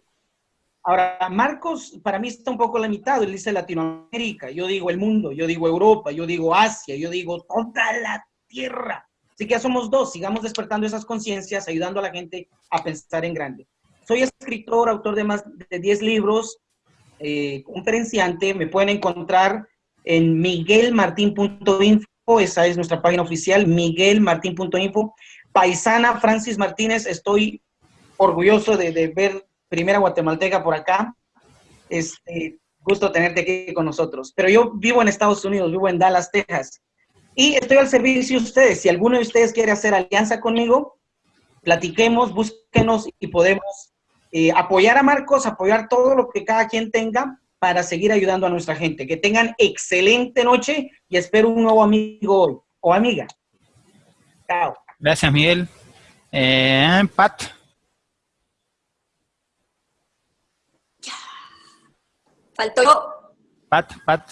Ahora, Marcos para mí está un poco limitado, él dice Latinoamérica, yo digo el mundo, yo digo Europa, yo digo Asia, yo digo toda la tierra. Así que ya somos dos, sigamos despertando esas conciencias, ayudando a la gente a pensar en grande. Soy escritor, autor de más de 10 libros, eh, conferenciante, me pueden encontrar en miguelmartin.info, esa es nuestra página oficial, miguelmartin.info. Paisana Francis Martínez, estoy orgulloso de, ver primera guatemalteca por acá. Este, gusto tenerte aquí con nosotros. Pero yo vivo en Estados Unidos, vivo en Dallas, Texas. Y estoy al servicio de ustedes. Si alguno de ustedes quiere hacer alianza conmigo, platiquemos, búsquenos y podemos eh, apoyar a Marcos, apoyar todo lo que cada quien tenga para seguir ayudando a nuestra gente. Que tengan excelente noche y espero un nuevo amigo hoy o amiga. Chao. Gracias, Miguel. Eh, Pat. Faltó yo. Pat, Pat.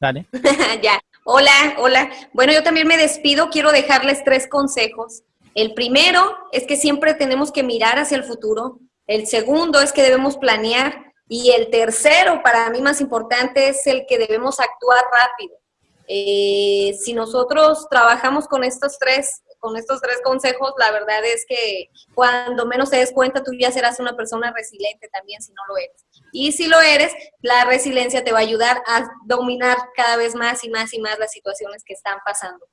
Dale. (laughs) ya. Hola, hola. Bueno, yo también me despido. Quiero dejarles tres consejos. El primero es que siempre tenemos que mirar hacia el futuro. El segundo es que debemos planear. Y el tercero, para mí más importante, es el que debemos actuar rápido. Eh, si nosotros trabajamos con estos tres con estos tres consejos, la verdad es que cuando menos te des cuenta, tú ya serás una persona resiliente también si no lo eres. Y si lo eres, la resiliencia te va a ayudar a dominar cada vez más y más y más las situaciones que están pasando.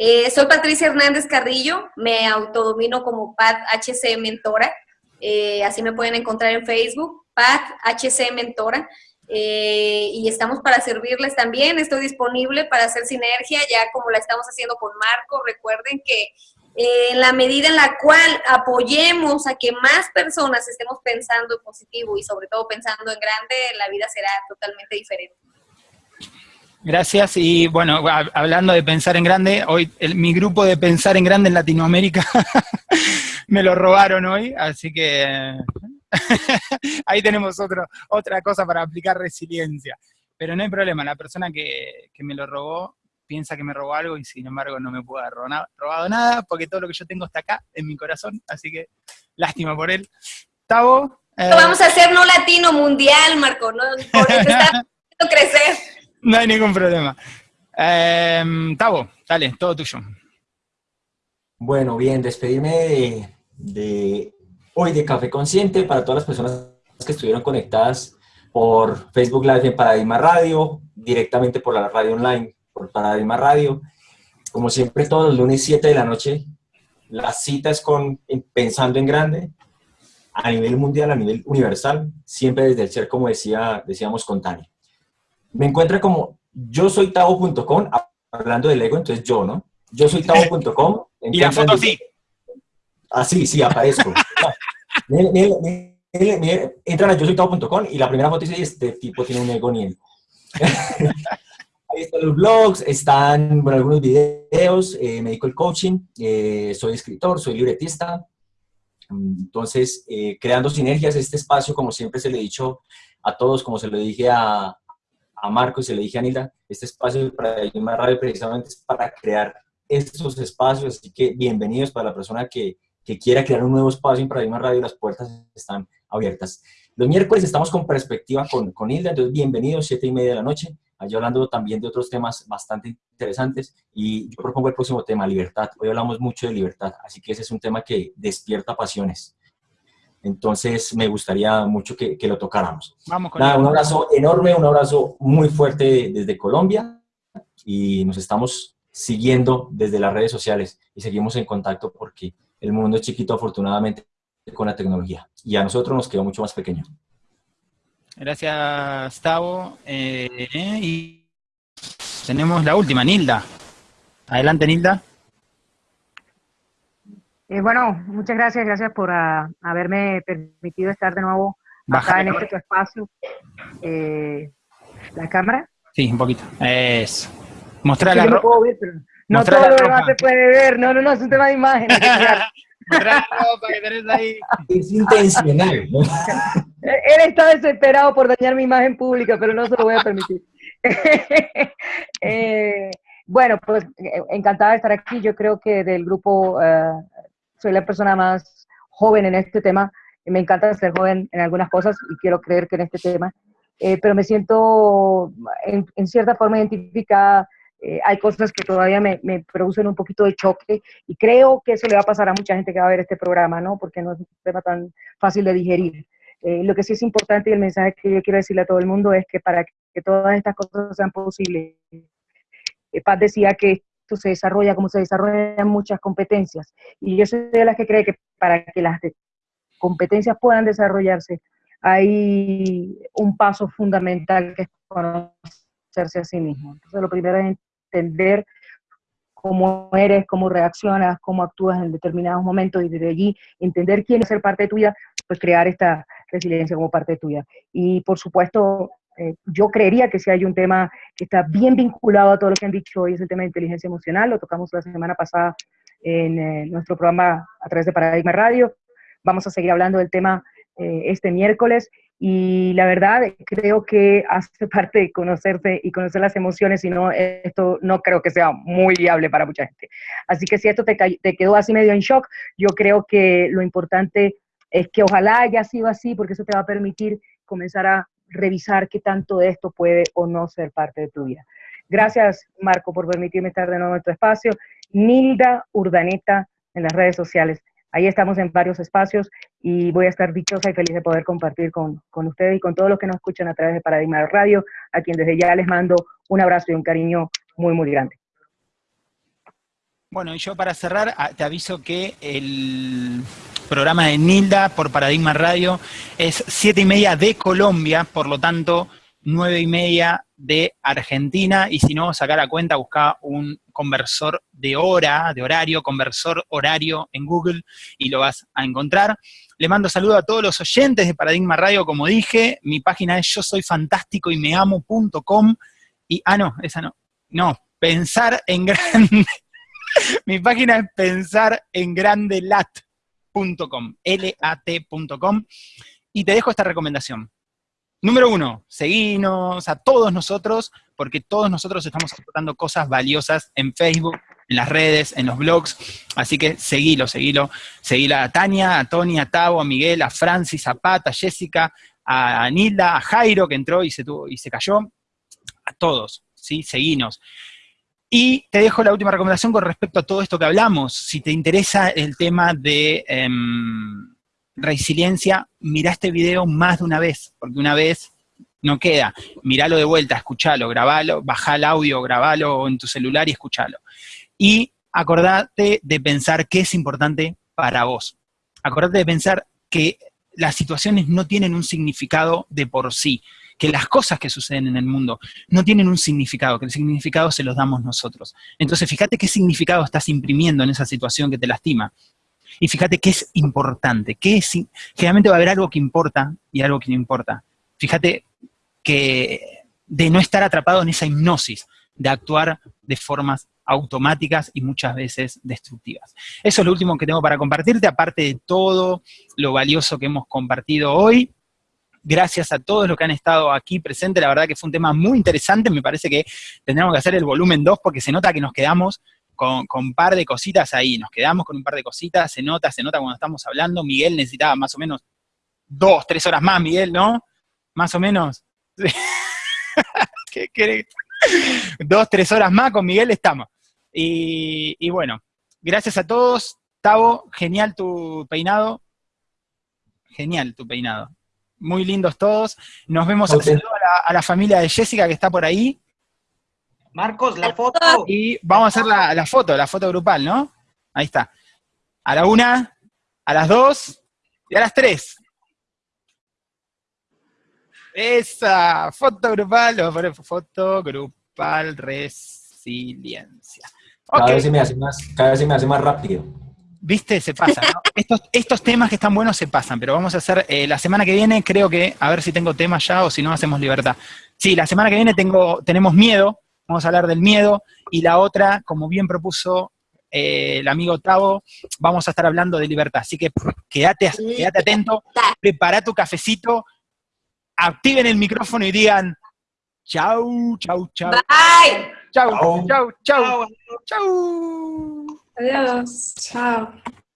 Eh, soy Patricia Hernández Carrillo, me autodomino como Pat HC Mentora, eh, así me pueden encontrar en Facebook, Pat HC Mentora. Eh, y estamos para servirles también. Estoy disponible para hacer sinergia, ya como la estamos haciendo con Marco. Recuerden que en la medida en la cual apoyemos a que más personas estemos pensando en positivo y sobre todo pensando en grande, la vida será totalmente diferente. Gracias. Y bueno, hablando de pensar en grande, hoy mi grupo de pensar en grande en Latinoamérica (laughs) me lo robaron hoy, así que (laughs) Ahí tenemos otro, otra cosa para aplicar resiliencia. Pero no hay problema, la persona que, me lo robó piensa que me robó algo y sin embargo no me pudo haber robado nada porque todo lo que yo tengo está acá, en mi corazón, así que lástima por él. Tavo. Eh, vamos a hacer no latino mundial, Marco, ¿no? Por eso está (laughs) crecer. No hay ningún problema. Eh, Tavo, dale, todo tuyo. Bueno, bien, despedirme de hoy de Café Consciente para todas las personas que estuvieron conectadas por Facebook Live en Paradigma Radio, directamente por la radio online, por Paradigma Radio. Como siempre, todos los lunes 7 de la noche, las citas con Pensando en Grande, a nivel mundial, a nivel universal, siempre desde el ser, como decía, decíamos con Tani. Me encuentra como yo soy tavo.com, hablando del ego, entonces yo, ¿no? Yo soy tavo.com. (laughs) Y la foto sí. Ah, sí, aparezco. (laughs) Miren, miren, miren, miren, entran a yo soy todo.com y la primera foto dice, este tipo tiene un ego ni él. (laughs) Ahí están los blogs, están bueno, algunos videos, eh, me dedico al coaching, eh, soy escritor, soy libretista. Entonces, eh, creando sinergias, este espacio, como siempre se le he dicho a todos, como se lo dije a, a Marco y le dije a Nilda, este espacio para más Radio precisamente es para crear estos espacios, así que bienvenidos para la persona que, que quiera crear un nuevo espacio en Paradigma Radio, las puertas están abiertas. Los miércoles estamos con perspectiva con, con Hilda, entonces bienvenidos, siete y media de la noche, allí hablando también de otros temas bastante interesantes y yo propongo el próximo tema, libertad. Hoy hablamos mucho de libertad, así que ese es un tema que despierta pasiones. Entonces me gustaría mucho que, que lo tocáramos. Vamos con Nada, un abrazo enorme, un abrazo muy fuerte desde Colombia y nos estamos siguiendo desde las redes sociales y seguimos en contacto porque el mundo es chiquito afortunadamente con la tecnología y a nosotros nos quedó mucho más pequeño. Gracias, Tavo. Eh, y tenemos la última, Nilda. Adelante, Nilda. Eh, bueno, muchas gracias, gracias por ah, haberme permitido estar de nuevo acá en este tu espacio. Eh, ¿La cámara? Sí, un poquito. Eso. Mostrar Sí, la ropa. puedo ver, pero no todo la lo demás ropa. se puede ver. No, no, no, es un tema de imagen. (laughs) Mostrar la ropa que tenés ahí. Es intencional. ¿no? (laughs) Él está desesperado por dañar mi imagen pública, pero no se lo voy a permitir. (laughs) Eh, bueno, pues encantada de estar aquí. Yo creo que del grupo eh, soy la persona más joven en este tema. Me encanta ser joven en algunas cosas y quiero creer que en este tema. Eh, pero me siento en, en cierta forma identificada. Eh, hay cosas que todavía me, me producen un poquito de choque y creo que eso le va a pasar a mucha gente que va a ver este programa, ¿no? Porque no es un tema tan fácil de digerir. Eh, lo que sí es importante y el mensaje que yo quiero decirle a todo el mundo es que para que todas estas cosas sean posibles, eh, Paz decía que se desarrolla como se desarrollan muchas competencias. Y yo soy de las que cree que para que las competencias puedan desarrollarse, hay un paso fundamental que es conocerse a sí mismo. Entonces, lo primero es entender cómo eres, cómo reaccionas, cómo actúas en determinados momentos y desde allí entender quién es ser parte tuya, pues crear esta resiliencia como parte tuya. Y por supuesto, eh, yo creería que si hay un tema que está bien vinculado a todo lo que han dicho hoy, es el tema de inteligencia emocional, lo tocamos la semana pasada en eh, nuestro programa a través de Paradigma Radio, vamos a seguir hablando del tema eh, este miércoles y la verdad creo que hace (laughs) parte de conocerse y conocer las emociones, si no, esto no creo que sea muy viable para mucha gente. Así que si esto te, te quedó así medio en shock, yo creo que lo importante es que ojalá haya sido así, porque eso te va a permitir comenzar a revisar qué tanto de esto puede o no ser parte de tu vida. Gracias, Marco, por permitirme estar de nuevo en tu espacio. Nilda Urdaneta en las redes sociales. Ahí estamos en varios espacios y voy a estar dichosa y feliz de poder compartir con, con ustedes y con todos los que nos escuchan a través de Paradigma Radio, a quien desde ya les mando un abrazo y un cariño muy, muy grande. Bueno, y yo para cerrar te aviso que el programa de Nilda por Paradigma Radio. Es siete y media de Colombia, por lo tanto, nueve y media de Argentina, y si no, sacar a cuenta, busca un conversor de hora, de horario, conversor horario en Google, y lo vas a encontrar. Le mando saludo a todos los oyentes de Paradigma Radio, como dije, mi página es yo soy fantástico y me amo.com, y, ah, no, esa no, no, pensar en grande. (laughs) Mi página es pensarengrandelat.com, L-A-T.com, y te dejo esta recomendación. Número uno, seguinos a todos nosotros, porque todos nosotros estamos aportando cosas valiosas en Facebook, en las redes, en los blogs, así que seguilo, seguilo. Seguila a Tania, a Tony, a Tavo, a Miguel, a Francis, a Pat, a Jessica, a Nilda, a Jairo, que entró y se, tuvo, y se cayó, a todos, ¿sí? Seguinos. Y te dejo la última recomendación con respecto a todo esto que hablamos. Si te interesa el tema de em, resiliencia, mira este video más de una vez, porque una vez no queda. Míralo de vuelta, escuchalo, grabalo, baja el audio, grabalo en tu celular y escuchalo. Y acordate de pensar qué es importante para vos. Acordate de pensar que las situaciones no tienen un significado de por sí, que las cosas que suceden en el mundo no tienen un significado, que el significado se los damos nosotros. Entonces, fíjate qué significado estás imprimiendo en esa situación que te lastima. Y fíjate qué es importante, qué es, generalmente va a haber algo que importa y algo que no importa. Fíjate que de no estar atrapado en esa hipnosis, de actuar de formas automáticas y muchas veces destructivas. Eso es lo último que tengo para compartirte, aparte de todo lo valioso que hemos compartido hoy. Gracias a todos los que han estado aquí presentes, la verdad que fue un tema muy interesante, me parece que tendremos que hacer el volumen 2 porque se nota que nos quedamos con, un par de cositas ahí, nos quedamos con un par de cositas, se nota, se nota cuando estamos hablando, Miguel necesitaba más o menos dos, tres horas más, Miguel, ¿no? Más o menos. (laughs) ¿Qué querés? Dos, tres horas más con Miguel estamos. Y, bueno, gracias a todos. Tavo, genial tu peinado. Genial tu peinado. Muy lindos todos. Nos vemos a, la, familia de Jessica que está por ahí. Marcos, la foto. Y vamos a hacer la, la foto, la foto grupal, ¿no? Ahí está. A la una, a las dos y a las tres. Esa, foto grupal, foto grupal resiliencia. Cada, vez se me hace más, cada vez se me hace más rápido. Viste, se pasa, ¿no? estos, estos temas que están buenos se pasan, pero vamos a hacer, eh, la semana que viene creo que, a ver si tengo temas ya o si no hacemos libertad. Sí, la semana que viene tengo, tenemos miedo, vamos a hablar del miedo, y la otra, como bien propuso eh, el amigo Tavo, vamos a estar hablando de libertad. Así que quédate, quédate atento, prepara tu cafecito, activen el micrófono y digan chau, chau, chau. Bye. Chau, chau, chau, chau. 哎呀，再见。